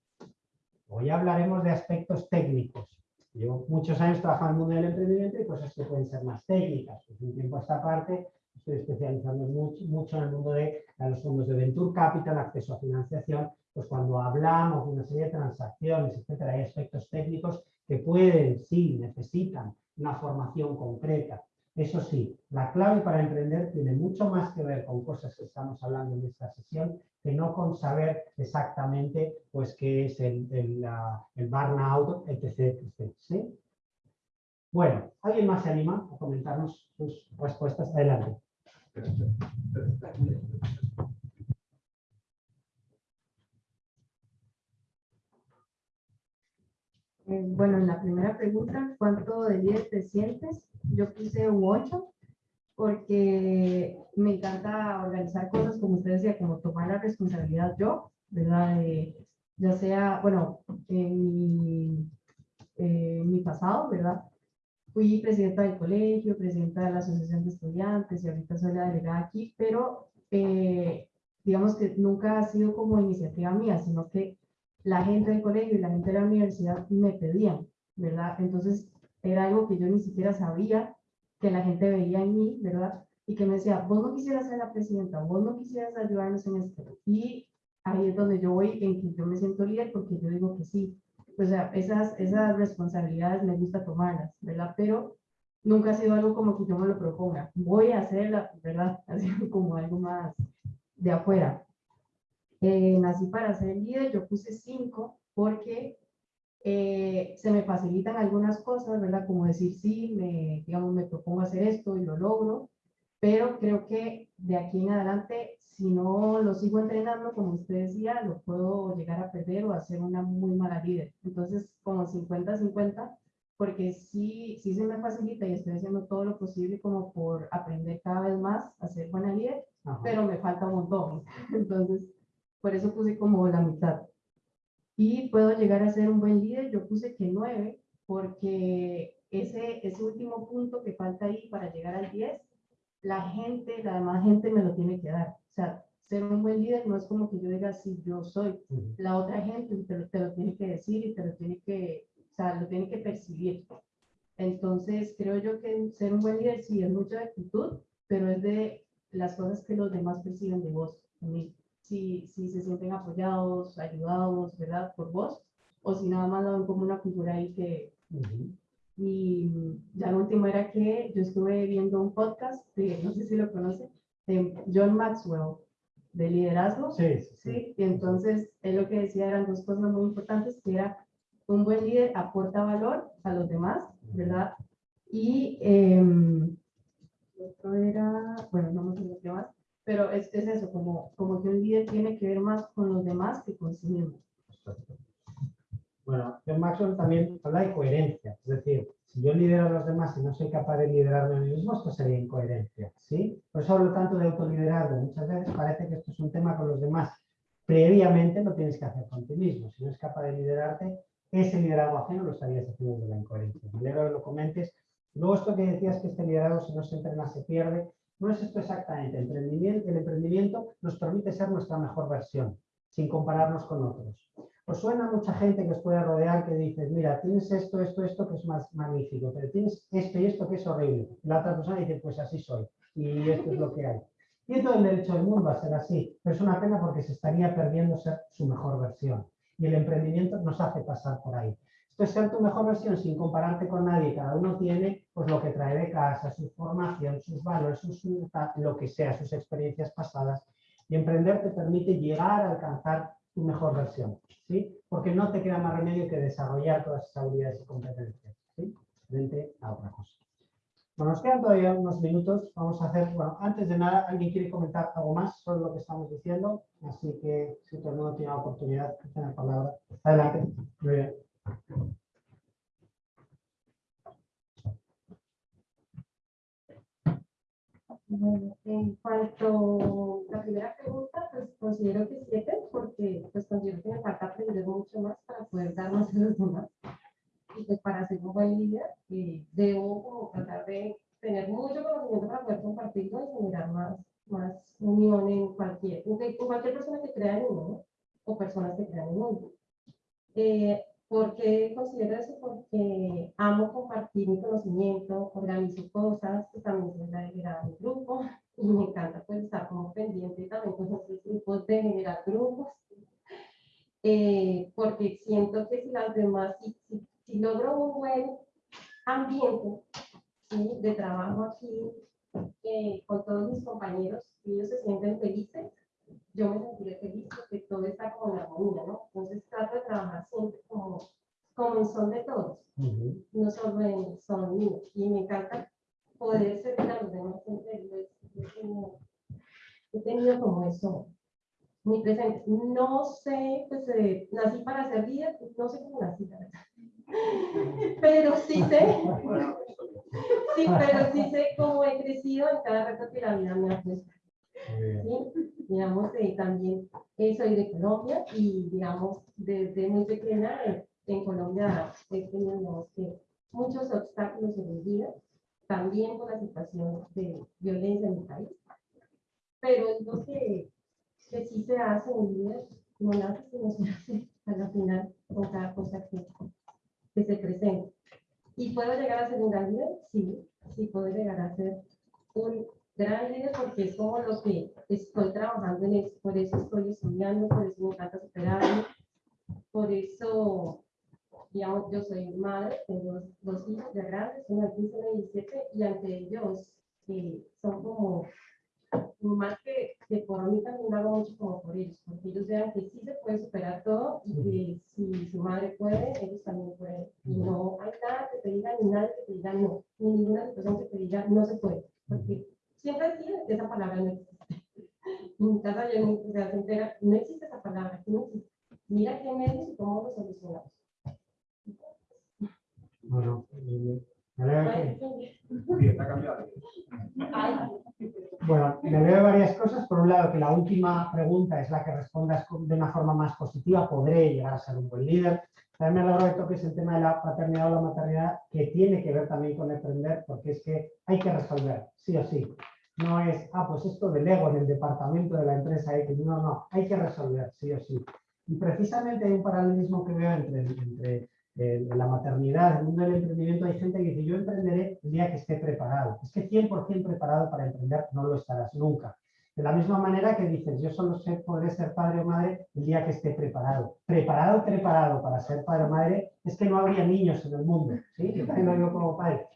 Hoy hablaremos de aspectos técnicos. Llevo muchos años trabajando en el mundo del emprendimiento y cosas que pueden ser más técnicas. Pues un tiempo a esta parte estoy especializando mucho, mucho en el mundo de los fondos de Venture Capital, acceso a financiación. Pues cuando hablamos de una serie de transacciones, etcétera, hay aspectos técnicos que pueden, sí, necesitan una formación concreta. Eso sí, la clave para emprender tiene mucho más que ver con cosas que estamos hablando en esta sesión que no con saber exactamente pues, qué es el, el, el burnout, etc. etc. ¿sí? Bueno, ¿alguien más se anima a comentarnos sus respuestas? Adelante. Eh, Bueno, en la primera pregunta, ¿cuánto de líder te sientes? Yo puse un 8 porque me encanta organizar cosas, como usted decía, como tomar la responsabilidad yo, ¿verdad? Ya sea, bueno, en mi, eh, mi pasado, ¿verdad? Fui presidenta del colegio, presidenta de la asociación de estudiantes y ahorita soy la delegada aquí, pero eh, digamos que nunca ha sido como iniciativa mía, sino que la gente del colegio y la gente de la universidad me pedían, ¿verdad? Entonces era algo que yo ni siquiera sabía que la gente veía en mí, ¿verdad? Y que me decía, vos no quisieras ser la presidenta, vos no quisieras ayudarnos en esto. Y ahí es donde yo voy, en que yo me siento líder porque yo digo que sí. O sea, esas, esas responsabilidades me gusta tomarlas, ¿verdad? Pero nunca ha sido algo como que yo me lo proponga. Voy a hacerla, ¿verdad? Así como algo más de afuera. Eh, nací para ser líder, yo puse cinco porque eh, se me facilitan algunas cosas, ¿verdad? Como decir, sí, me, digamos, me propongo hacer esto y lo logro, pero creo que de aquí en adelante, si no lo sigo entrenando, como usted decía, lo puedo llegar a perder o a ser una muy mala líder. Entonces, como 50-50, porque sí, sí se me facilita y estoy haciendo todo lo posible como por aprender cada vez más a ser buena líder, Ajá. pero me falta un montón. Entonces, por eso puse como la mitad. Y puedo llegar a ser un buen líder, yo puse que 9, porque ese, ese último punto que falta ahí para llegar al 10, la gente, la demás gente me lo tiene que dar. O sea, ser un buen líder no es como que yo diga, sí, yo soy. Ujú. La otra gente te lo, te lo tiene que decir y te lo tiene que, o sea, lo tiene que percibir. Entonces, creo yo que ser un buen líder sí es mucho de actitud, pero es de las cosas que los demás perciben de vos también. Si, si se sienten apoyados, ayudados, ¿verdad? Por vos, o si nada más lo ven como una cultura ahí que... Ujú. Y ya lo último era que yo estuve viendo un podcast, de, no sé si lo conoce, de John Maxwell, de liderazgo. Sí, sí, sí. Y entonces él lo que decía eran dos cosas muy importantes, que era un buen líder aporta valor a los demás, ¿verdad? Y em, otro era, bueno, no me acuerdo qué más, pero es, es eso, como, como que un líder tiene que ver más con los demás que con sí mismo. Bueno, John Maxwell también habla de coherencia, es decir, si yo lidero a los demás y no soy capaz de liderarme a mí mismo, esto sería incoherencia, ¿sí? Por eso hablo tanto de autoliderazgo. Muchas veces parece que esto es un tema con los demás. Previamente lo tienes que hacer con ti mismo. Si no eres capaz de liderarte, ese liderazgo ajeno lo estarías haciendo de la incoherencia. Me alegro que lo comentes. Luego esto que decías que este liderazgo si no se entrena se pierde, no es esto exactamente. El emprendimiento, nos permite ser nuestra mejor versión, sin compararnos con otros. Os suena mucha gente que os puede rodear que dices, mira, tienes esto, esto, esto que es más magnífico, pero tienes esto y esto que es horrible. La otra persona dice, pues así soy y esto es lo que hay. Y todo el derecho del mundo a ser así, pero es una pena porque se estaría perdiendo ser su mejor versión. Y el emprendimiento nos hace pasar por ahí. Esto es ser tu mejor versión sin compararte con nadie. Cada uno tiene pues, lo que trae de casa, su formación, sus valores, sus, lo que sea, sus experiencias pasadas. Y emprender te permite llegar a alcanzar tu mejor versión, ¿sí? Porque no te queda más remedio que desarrollar todas esas habilidades y competencias, ¿sí? Frente a otra cosa. Bueno, nos quedan todavía unos minutos. Vamos a hacer, bueno, antes de nada, ¿alguien quiere comentar algo más sobre lo que estamos diciendo? Así que, si todo el mundo tiene la oportunidad de tener palabra. Adelante. Muy bien. Bueno, en cuanto a la primera pregunta, pues considero que siete, porque pues considero que me falta aprender mucho más para poder dar más a los demás. Y pues para ser un buen líder, eh, debo como tratar de tener mucho conocimiento para poder compartirlo y generar más, más unión en cualquier, en cualquier persona que crea en uno, ¿no? o personas que crean en uno. Eh, ¿Por qué considero eso? Porque amo compartir mi conocimiento, organizo cosas, pues también soy la delegada de grupo y me encanta pues estar como pendiente también con otros grupos de generar grupos. Eh, porque siento que si las demás, si, si, logro un buen ambiente de trabajo aquí eh, con todos mis compañeros ellos se sienten felices, yo me sentiré feliz porque todo está como en armonía, ¿no? Entonces trato de trabajar siempre como, como en son de todos, Ujú. no solo en son míos. Y me encanta poder servir a los demás siempre. he- tenido- He tenido como eso muy presente. No sé, pues eh, nací para ser líder, pues, no sé cómo nací, la verdad. Pero sí sé, sí, pero sí sé cómo he crecido en cada reto que la vida me ha puesto. Digamos, eh, también eh, soy de Colombia y, digamos, desde muy pequeña eh, en Colombia he tenido muchos obstáculos en mi vida, también por la situación de violencia en mi país. Pero es lo que, que sí se hace en mi vida, no nace, sino se hace a la final con cada cosa que, que se presenta. ¿Y puedo llegar a ser un líder? Sí, sí puedo llegar a ser un gran líder porque es como lo que estoy trabajando en eso, por eso estoy estudiando, por eso me encanta superarme, por eso, yo soy madre, tengo dos hijos ya grandes, uno de 15 y 17, y ante ellos eh, son como más que, que por mí también hago mucho como por ellos, porque ellos vean que sí se puede superar todo y que si su madre puede, ellos también pueden. Y no hay nada que te diga, ni nada que te diga no, ni ninguna situación que te diga no se puede, porque siempre sí, esa palabra no existe. En mi casa yo no, o sea, se entera, no existe esa palabra, no existe. Mira qué medios y cómo lo solucionamos. Bueno, Bueno, me veo varias cosas. Por un lado, que la última pregunta es la que respondas de una forma más positiva, podré llegar a ser un buen líder. También me alegro que toques el tema de la paternidad o la maternidad, que tiene que ver también con aprender, porque es que hay que resolver, sí o sí. No es, ah, pues esto del ego en el departamento de la empresa. No, no, hay que resolver, sí o sí. Y precisamente hay un paralelismo que veo entre, entre eh, la maternidad, el mundo del emprendimiento. Hay gente que dice, yo emprenderé el día que esté preparado. Es que 100% preparado para emprender no lo estarás nunca. De la misma manera que dices, yo solo sé, podré ser padre o madre el día que esté preparado. Preparado, preparado para ser padre o madre, es que no habría niños en el mundo. ¿sí? Yo también lo digo como padre.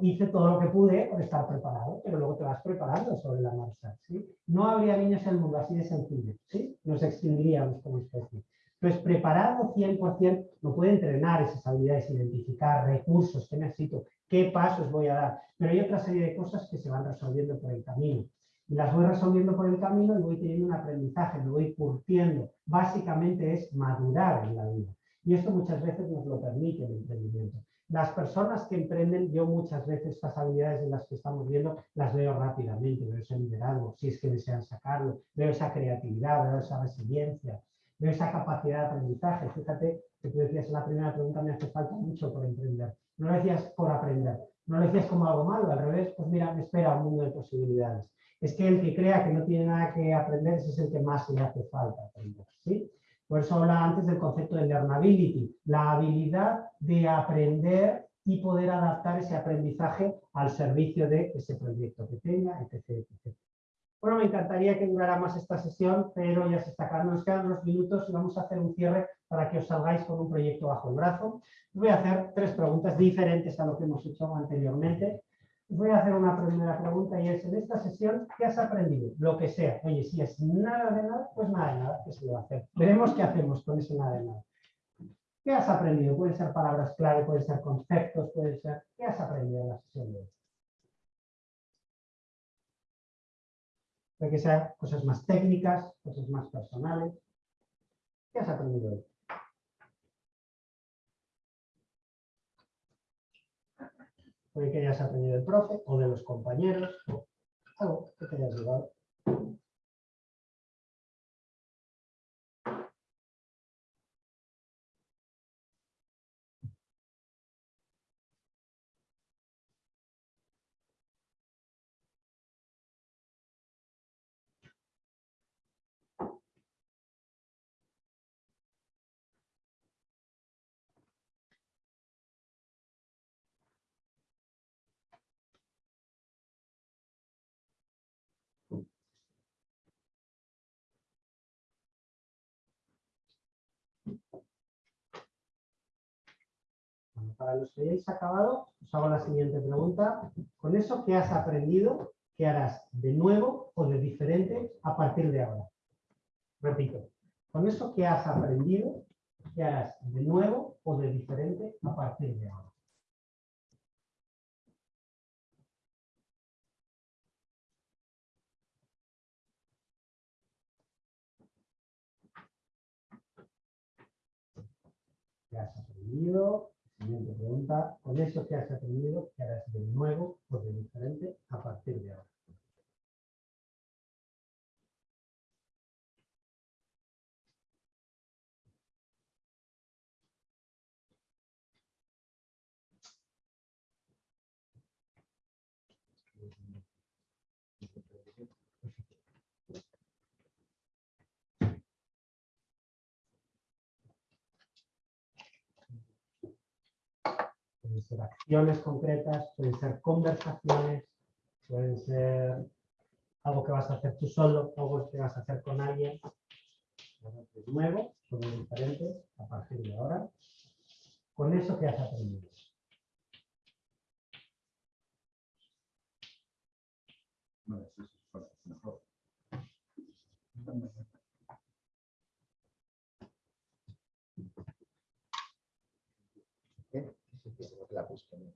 Hice todo lo que pude por estar preparado, pero luego te vas preparando sobre la marcha. ¿sí? No habría niños en el mundo, así de sencillo. ¿sí? Nos extinguiríamos como especie. Entonces, preparado 100%, no puede entrenar esas habilidades, identificar recursos que necesito, qué pasos voy a dar. Pero hay otra serie de cosas que se van resolviendo por el camino. Y las voy resolviendo por el camino y voy teniendo un aprendizaje, me voy curtiendo. Básicamente es madurar en la vida. Y esto muchas veces nos lo permite el emprendimiento. Las personas que emprenden, yo muchas veces estas habilidades en las que estamos viendo, las veo rápidamente, veo ese liderazgo, si es que desean sacarlo, veo esa creatividad, veo esa resiliencia, veo esa capacidad de aprendizaje. Fíjate que tú decías en la primera pregunta, me hace falta mucho por emprender. No lo decías por aprender, no lo decías como algo malo, al revés, pues mira, me espera un mundo de posibilidades. Es que el que crea que no tiene nada que aprender, ese es el que más le hace falta aprender. ¿sí? Por eso hablaba antes del concepto de learnability, la habilidad de aprender y poder adaptar ese aprendizaje al servicio de ese proyecto que tenga, etc. etc. Bueno, me encantaría que durara más esta sesión, pero ya se está acabando. Nos quedan unos minutos y vamos a hacer un cierre para que os salgáis con un proyecto bajo el brazo. Voy a hacer tres preguntas diferentes a lo que hemos hecho anteriormente. Voy a hacer una primera pregunta y es, en esta sesión, ¿qué has aprendido? Lo que sea. Oye, si es nada de nada, pues nada de nada, que se le va a hacer. Veremos qué hacemos con ese nada de nada. ¿Qué has aprendido? Pueden ser palabras clave, pueden ser conceptos, pueden ser... ¿Qué has aprendido en la sesión de hoy? Puede que sean cosas más técnicas, cosas más personales. ¿Qué has aprendido hoy? Que hayas aprendido del profe o de los compañeros, o algo que te hayas llevado. Para los que hayáis acabado, os hago la siguiente pregunta. Con eso, ¿qué has aprendido? ¿Qué harás de nuevo o de diferente a partir de ahora? Repito, con eso, ¿qué has aprendido? ¿Qué harás de nuevo o de diferente a partir de ahora? ¿Qué has aprendido? Siguiente pregunta. Con eso que has aprendido, ¿qué harás de nuevo o de diferente a partir de ahora? Pueden ser acciones concretas, pueden ser conversaciones, pueden ser algo que vas a hacer tú solo, algo que vas a hacer con alguien. De nuevo, son diferentes a partir de ahora. Con eso que has aprendido. Vale. vamos. con él.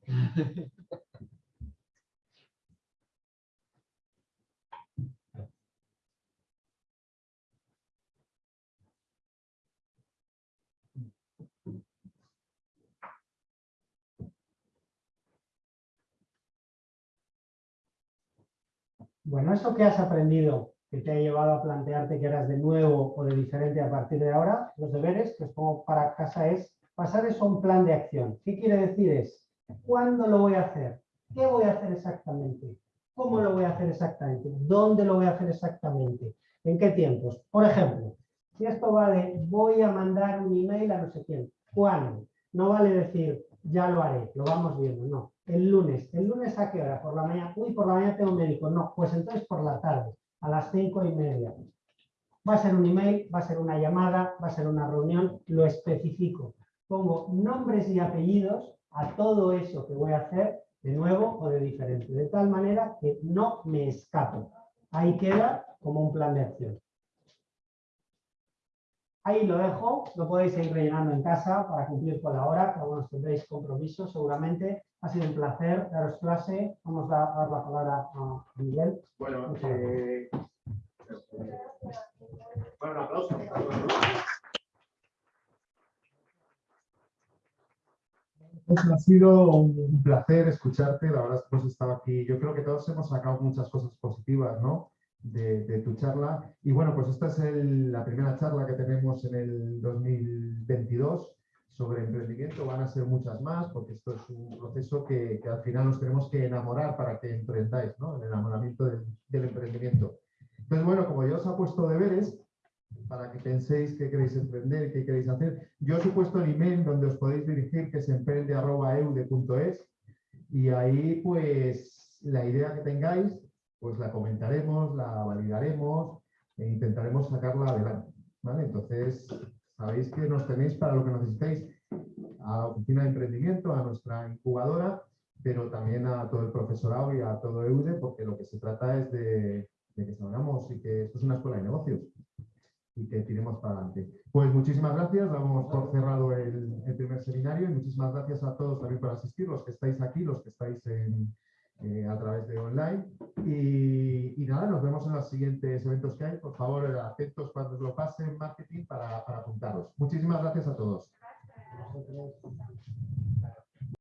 Bueno, eso que has aprendido, que te ha llevado a plantearte que eras de nuevo o de diferente a partir de ahora, los deberes que os pongo para casa es pasar eso a un plan de acción. ¿Qué quiere decir? Es, ¿cuándo lo voy a hacer? ¿Qué voy a hacer exactamente? ¿Cómo lo voy a hacer exactamente? ¿Dónde lo voy a hacer exactamente? ¿En qué tiempos? Por ejemplo, si esto va de voy a mandar un email a no sé quién, ¿cuándo? No vale decir ya lo haré, lo vamos viendo, no. El lunes, ¿el lunes a qué hora? Por la mañana, uy, por la mañana tengo médico, no, pues entonces por la tarde, a las cinco y media. Va a ser un email, va a ser una llamada, va a ser una reunión, lo especifico. Pongo nombres y apellidos a todo eso que voy a hacer de nuevo o de diferente, de tal manera que no me escapo. Ahí queda como un plan de acción. Ahí lo dejo, lo podéis seguir rellenando en casa para cumplir con la hora, que algunos tendréis compromisos seguramente. Ha sido un placer daros clase. Vamos a dar la palabra a Miguel. Bueno, Muchas eh, bueno, un aplauso. Pues ha sido un placer escucharte, la verdad es que hemos estado aquí, yo creo que todos hemos sacado muchas cosas positivas, ¿no? De, tu charla. Y bueno, pues esta es la primera charla que tenemos en el 2022 sobre emprendimiento. Van a ser muchas más porque esto es un proceso que, al final nos tenemos que enamorar para que emprendáis, ¿no? El enamoramiento del, del emprendimiento. Entonces, bueno, como yo os he puesto deberes, para que penséis qué queréis emprender, qué queréis hacer, yo os he puesto el email donde os podéis dirigir, que es emprende.eude.es, y ahí, pues, la idea que tengáis, pues la comentaremos, la validaremos e intentaremos sacarla adelante, ¿vale? Entonces, sabéis que nos tenéis para lo que necesitéis a la oficina de emprendimiento, a nuestra incubadora, pero también a todo el profesorado y a todo EUDE, porque lo que se trata es de, de que salgamos y que esto es una escuela de negocios y que tiremos para adelante. Pues muchísimas gracias, damos por cerrado el, primer seminario y muchísimas gracias a todos también por asistir, los que estáis aquí, los que estáis eh, a través de online. Y, nada, nos vemos en los siguientes eventos que hay. Por favor, atentos cuando lo pasen marketing para, para apuntaros. Muchísimas gracias a todos.